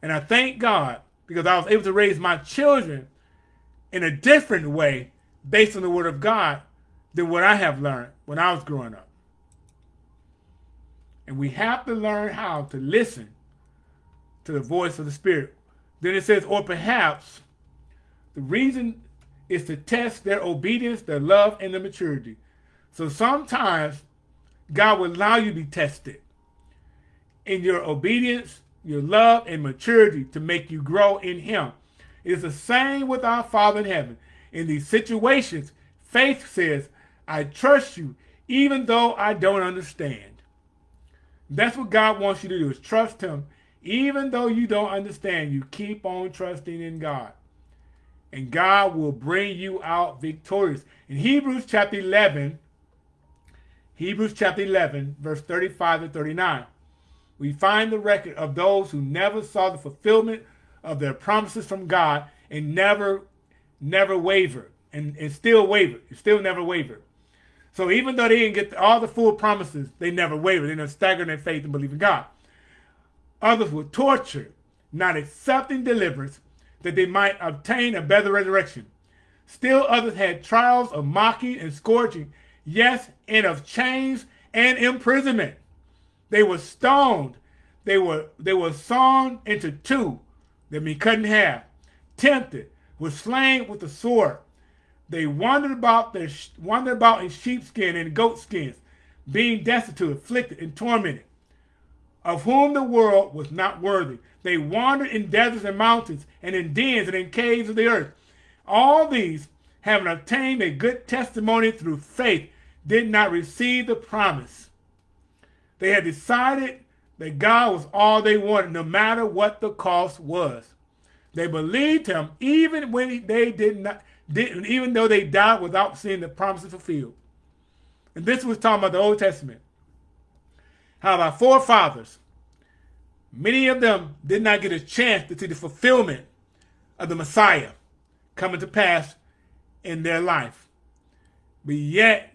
And I thank God because I was able to raise my children in a different way based on the word of God than what I have learned when I was growing up. And we have to learn how to listen to the voice of the Spirit. Then it says, or perhaps the reason is to test their obedience, their love, and their maturity. So sometimes God will allow you to be tested in your obedience, your love, and maturity to make you grow in Him. It's the same with our Father in heaven. In these situations, faith says, I trust you even though I don't understand. That's what God wants you to do is trust him. Even though you don't understand, you keep on trusting in God. And God will bring you out victorious. In Hebrews chapter 11, Hebrews chapter 11, verse 35 to 39, we find the record of those who never saw the fulfillment of their promises from God and never, never wavered and, and still wavered, still never wavered. So even though they didn't get all the full promises, they never wavered. They never staggered in faith and believe in God. Others were tortured, not accepting deliverance that they might obtain a better resurrection. Still others had trials of mocking and scourging, yes, and of chains and imprisonment. They were stoned. They were they were sawn into two that me cut in half, tempted, were slain with the sword. They wandered about their wandered about in sheepskin and goatskins, being destitute, afflicted, and tormented, of whom the world was not worthy. They wandered in deserts and mountains, and in dens and in caves of the earth. All these, having obtained a good testimony through faith, did not receive the promise. They had decided that God was all they wanted, no matter what the cost was. They believed him even when they did not, didn't, even though they died without seeing the promises fulfilled. And this was talking about the Old Testament. How our forefathers, many of them did not get a chance to see the fulfillment of the Messiah coming to pass in their life. But yet,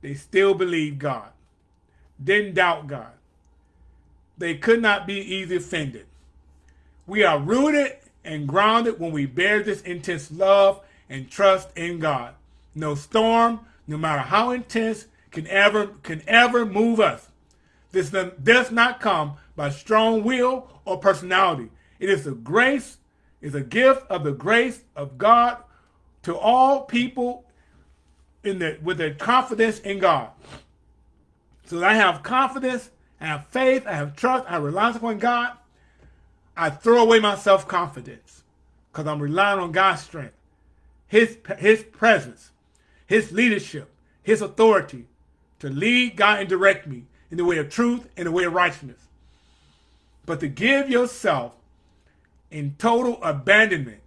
they still believed God, didn't doubt God they could not be easily offended. We are rooted and grounded when we bear this intense love and trust in God. No storm, no matter how intense, can ever can ever move us. This does not come by strong will or personality. It is a grace, is a gift of the grace of God to all people in the, with their confidence in God. So I have confidence I have faith, I have trust, I rely upon God, I throw away my self-confidence because I'm relying on God's strength, his, his presence, his leadership, his authority to lead, guide, and direct me in the way of truth and the way of righteousness. But to give yourself in total abandonment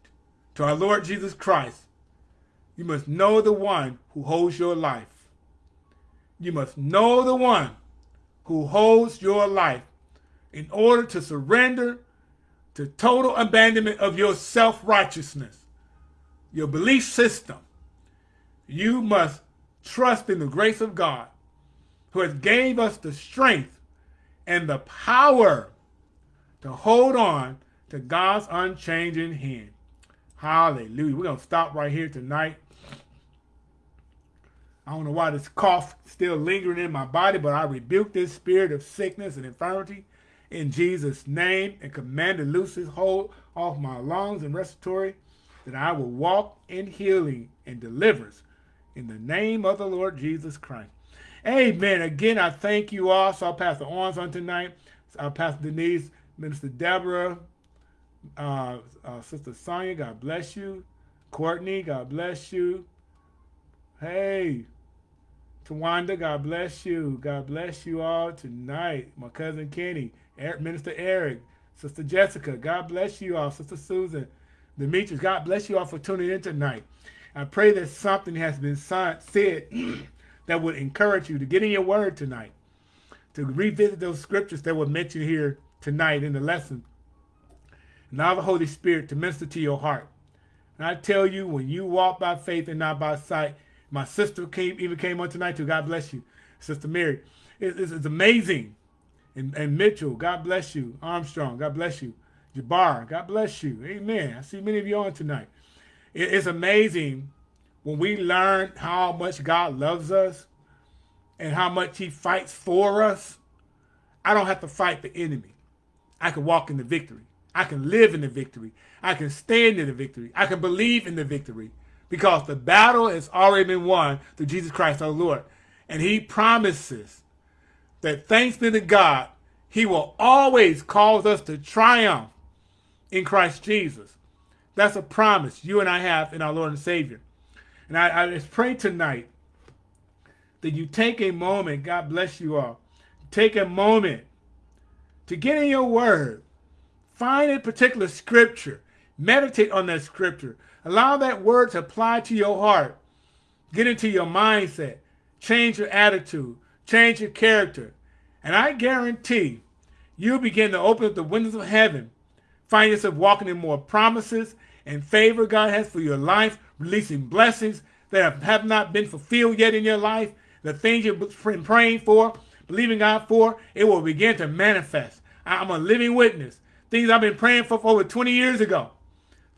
to our Lord Jesus Christ, you must know the one who holds your life. You must know the one who holds your life in order to surrender to total abandonment of your self-righteousness, your belief system. You must trust in the grace of God who has gave us the strength and the power to hold on to God's unchanging hand. Hallelujah. We're going to stop right here tonight. I don't know why this cough still lingering in my body, but I rebuke this spirit of sickness and infirmity in Jesus' name and command to loose his hold off my lungs and respiratory, that I will walk in healing and deliverance in the name of the Lord Jesus Christ. Amen. Again, I thank you all. So I'll pass the arms on tonight. I'll pass Denise, Minister Deborah, uh, uh, Sister Sonia, God bless you. Courtney, God bless you. Hey, Tawanda, God bless you. God bless you all tonight. My cousin Kenny, Minister Eric, Sister Jessica, God bless you all. Sister Susan, Demetrius, God bless you all for tuning in tonight. I pray that something has been said that would encourage you to get in your word tonight, to revisit those scriptures that were mentioned here tonight in the lesson. Now the Holy Spirit to minister to your heart. And I tell you, when you walk by faith and not by sight, my sister came even came on tonight too. God bless you, Sister Mary. It, it's, it's, amazing. And, and Mitchell, God bless you. Armstrong, God bless you. Jabbar, God bless you. Amen. I see many of you on tonight. It, it's amazing when we learn how much God loves us and how much he fights for us. I don't have to fight the enemy. I can walk in the victory. I can live in the victory. I can stand in the victory. I can believe in the victory because the battle has already been won through Jesus Christ our Lord. And he promises that thanks be to God, he will always cause us to triumph in Christ Jesus. That's a promise you and I have in our Lord and Savior. And I, I just pray tonight that you take a moment, God bless you all, take a moment to get in your word Find a particular scripture. Meditate on that scripture. Allow that word to apply to your heart. Get into your mindset. Change your attitude. Change your character. And I guarantee you'll begin to open up the windows of heaven. Find yourself walking in more promises and favor God has for your life, releasing blessings that have not been fulfilled yet in your life. The things you've been praying for, believing God for, it will begin to manifest. I'm a living witness things I've been praying for, for over 20 years ago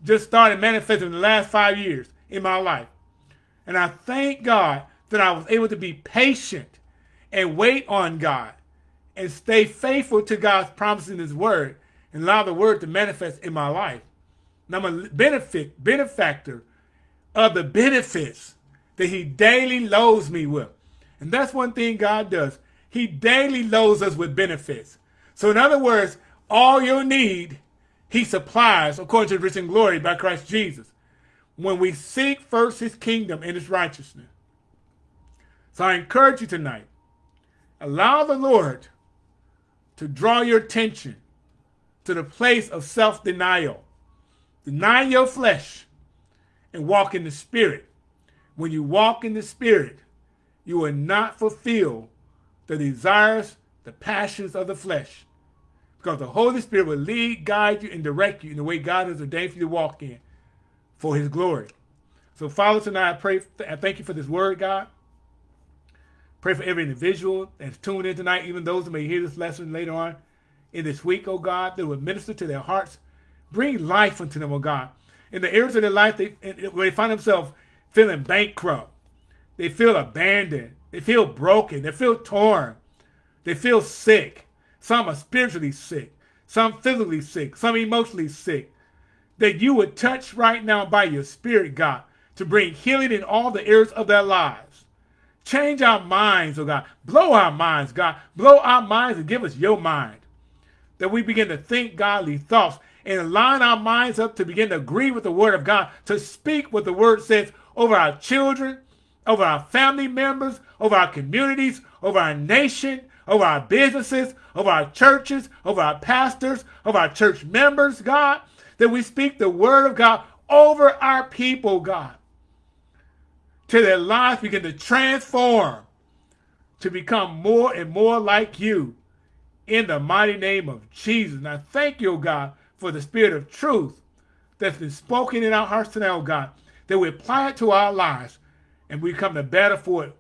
just started manifesting in the last five years in my life. And I thank God that I was able to be patient and wait on God and stay faithful to God's promise in his word and allow the word to manifest in my life. And I'm a benefit, benefactor of the benefits that he daily loads me with. And that's one thing God does. He daily loads us with benefits. So in other words, all your need he supplies according to the rich and glory by Christ Jesus. When we seek first his kingdom and his righteousness. So I encourage you tonight, allow the Lord to draw your attention to the place of self-denial. Deny your flesh and walk in the spirit. When you walk in the spirit, you will not fulfill the desires, the passions of the flesh. Because the Holy Spirit will lead, guide you, and direct you in the way God has ordained for you to walk in for his glory. So, Father, tonight I pray, I thank you for this word, God. Pray for every individual that's tuned in tonight, even those who may hear this lesson later on in this week, oh God, that will minister to their hearts. Bring life into them, oh God. In the areas of their life they, where they find themselves feeling bankrupt, they feel abandoned, they feel broken, they feel torn, they feel sick. Some are spiritually sick, some physically sick, some emotionally sick. That you would touch right now by your spirit, God, to bring healing in all the areas of their lives. Change our minds, oh God. Blow our minds, God. Blow our minds and give us your mind. That we begin to think godly thoughts and line our minds up to begin to agree with the word of God, to speak what the word says over our children, over our family members, over our communities, over our nation, over our businesses, over our churches, over our pastors, over our church members, God, that we speak the word of God over our people, God, till their lives begin to transform to become more and more like you in the mighty name of Jesus. And I thank you, God, for the spirit of truth that's been spoken in our hearts tonight, oh God, that we apply it to our lives and we come the better for it.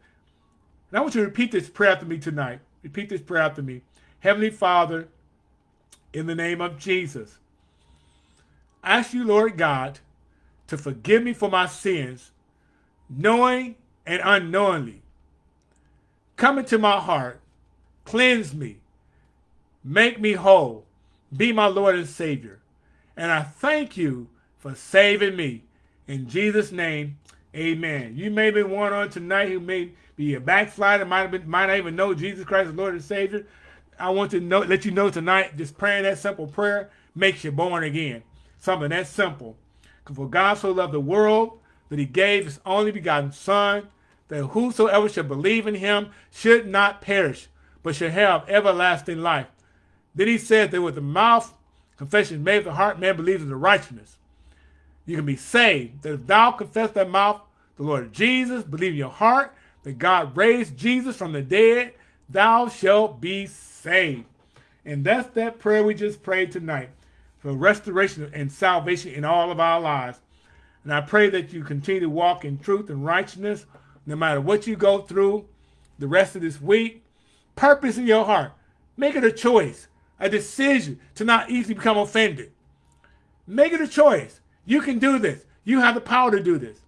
And I want you to repeat this prayer after me tonight. Repeat this prayer after me. Heavenly Father, in the name of Jesus, I ask you, Lord God, to forgive me for my sins, knowing and unknowingly. Come into my heart, cleanse me, make me whole, be my Lord and Savior. And I thank you for saving me. In Jesus' name, amen. You may be one on tonight who may be a backslider, might, have been, might not even know Jesus Christ as Lord and Savior. I want to know, let you know tonight, just praying that simple prayer makes you born again. Something that simple. For God so loved the world that he gave his only begotten Son, that whosoever should believe in him should not perish, but should have everlasting life. Then he said that with the mouth, confession made the heart, man believes in the righteousness. You can be saved. That if thou confess thy mouth, the Lord Jesus, believe in your heart that God raised Jesus from the dead, thou shalt be saved. And that's that prayer we just prayed tonight for restoration and salvation in all of our lives. And I pray that you continue to walk in truth and righteousness no matter what you go through the rest of this week. Purpose in your heart. Make it a choice, a decision to not easily become offended. Make it a choice. You can do this. You have the power to do this.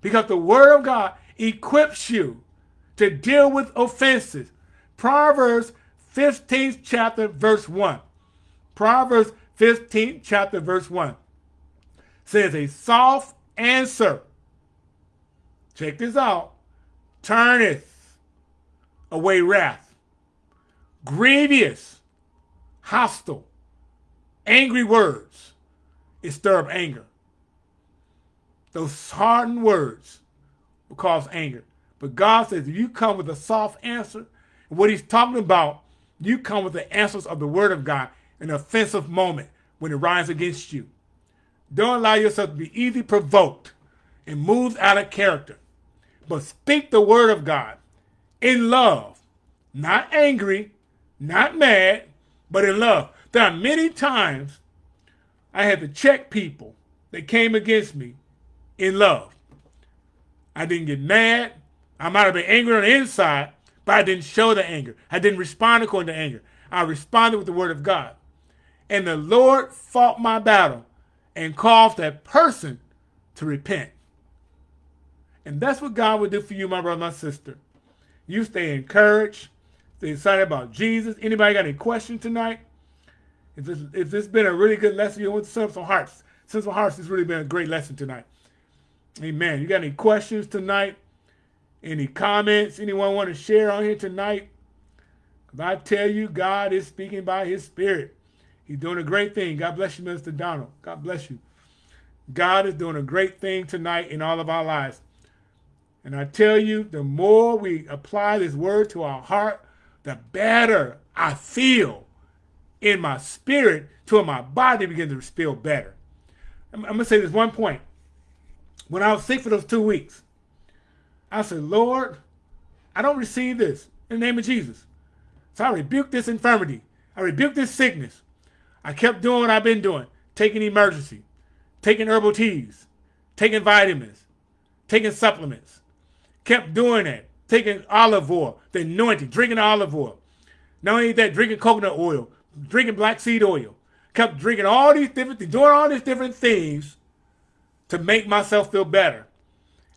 Because the word of God equips you to deal with offenses. Proverbs 15th chapter verse 1. Proverbs 15th chapter verse 1 says a soft answer. Check this out. Turneth away wrath. Grievous, hostile, angry words. It stir up anger. Those hardened words will cause anger. But God says, if you come with a soft answer, what he's talking about, you come with the answers of the word of God in an offensive moment when it rises against you. Don't allow yourself to be easily provoked and moved out of character. But speak the word of God in love, not angry, not mad, but in love. There are many times I had to check people that came against me in love. I didn't get mad. I might have been angry on the inside, but I didn't show the anger. I didn't respond according to anger. I responded with the word of God. And the Lord fought my battle and caused that person to repent. And that's what God will do for you, my brother, my sister. You stay encouraged, stay excited about Jesus. Anybody got any questions tonight? If this, if this has been a really good lesson, you want some hearts. Sensible hearts has really been a great lesson tonight. Amen. You got any questions tonight? Any comments anyone want to share on here tonight? Because I tell you, God is speaking by his spirit. He's doing a great thing. God bless you, Mr. Donald. God bless you. God is doing a great thing tonight in all of our lives. And I tell you, the more we apply this word to our heart, the better I feel in my spirit till my body begins to feel better. I'm, I'm going to say this one point. When I was sick for those two weeks, I said, Lord, I don't receive this in the name of Jesus. So I rebuked this infirmity. I rebuked this sickness. I kept doing what I've been doing, taking Emergen-C, taking herbal teas, taking vitamins, taking supplements. Kept doing that, taking olive oil, the anointing, drinking olive oil. Not only that, drinking coconut oil, drinking black seed oil. Kept drinking all these different things, doing all these different things to make myself feel better.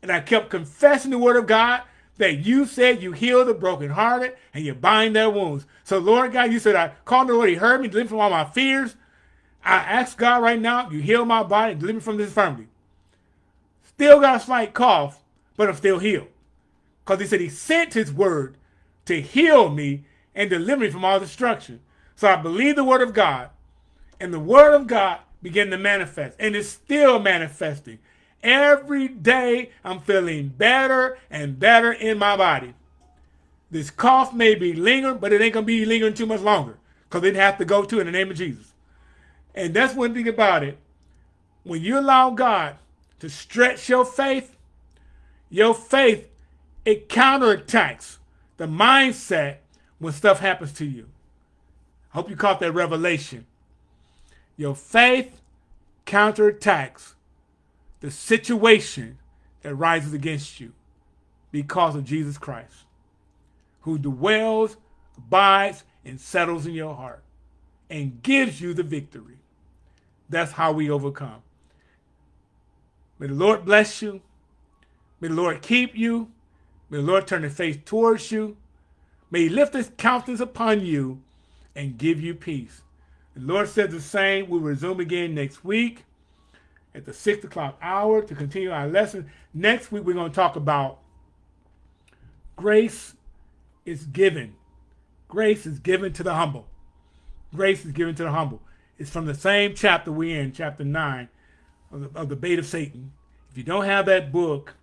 And I kept confessing the word of God that you said you heal the brokenhearted and you bind their wounds. So, Lord God, you said I called the Lord, He heard me, delivered from all my fears. I ask God right now, you heal my body, and deliver me from this infirmity. Still got a slight cough, but I'm still healed. Because He said He sent His word to heal me and deliver me from all destruction. So I believe the word of God, and the word of God began to manifest, and it's still manifesting. Every day I'm feeling better and better in my body. This cough may be lingering, but it ain't going to be lingering too much longer because it have to go to in the name of Jesus. And that's one thing about it. When you allow God to stretch your faith, your faith, it counterattacks the mindset when stuff happens to you. I hope you caught that revelation. Your faith counterattacks the situation that rises against you because of Jesus Christ, who dwells, abides, and settles in your heart and gives you the victory. That's how we overcome. May the Lord bless you. May the Lord keep you. May the Lord turn his face towards you. May he lift his countenance upon you and give you peace. The Lord said the same. We'll resume again next week at the 6 o'clock hour to continue our lesson. Next week, we're going to talk about grace is given. Grace is given to the humble. Grace is given to the humble. It's from the same chapter we're in, chapter 9 of the, of the Bait of Satan. If you don't have that book,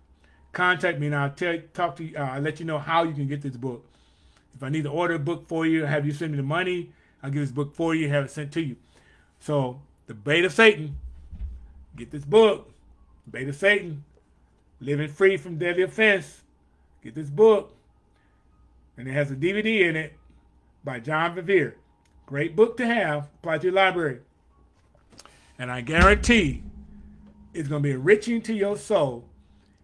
contact me and I'll tell, talk to you. Uh, I'll let you know how you can get this book. If I need to order a book for you, have you send me the money, I'll get this book for you, have it sent to you. So, the Bait of Satan, get this book. Bait of Satan, living free from deadly offense. Get this book. And it has a DVD in it by John Bevere. Great book to have. Apply to your library. And I guarantee it's going to be enriching to your soul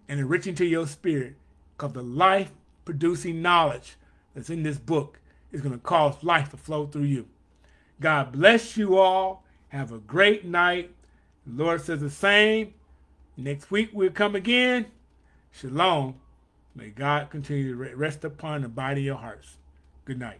and enriching to your spirit because the life producing knowledge that's in this book is going to cause life to flow through you. God bless you all. Have a great night. The Lord says the same. Next week we'll come again. Shalom. May God continue to rest upon the body of your hearts. Good night.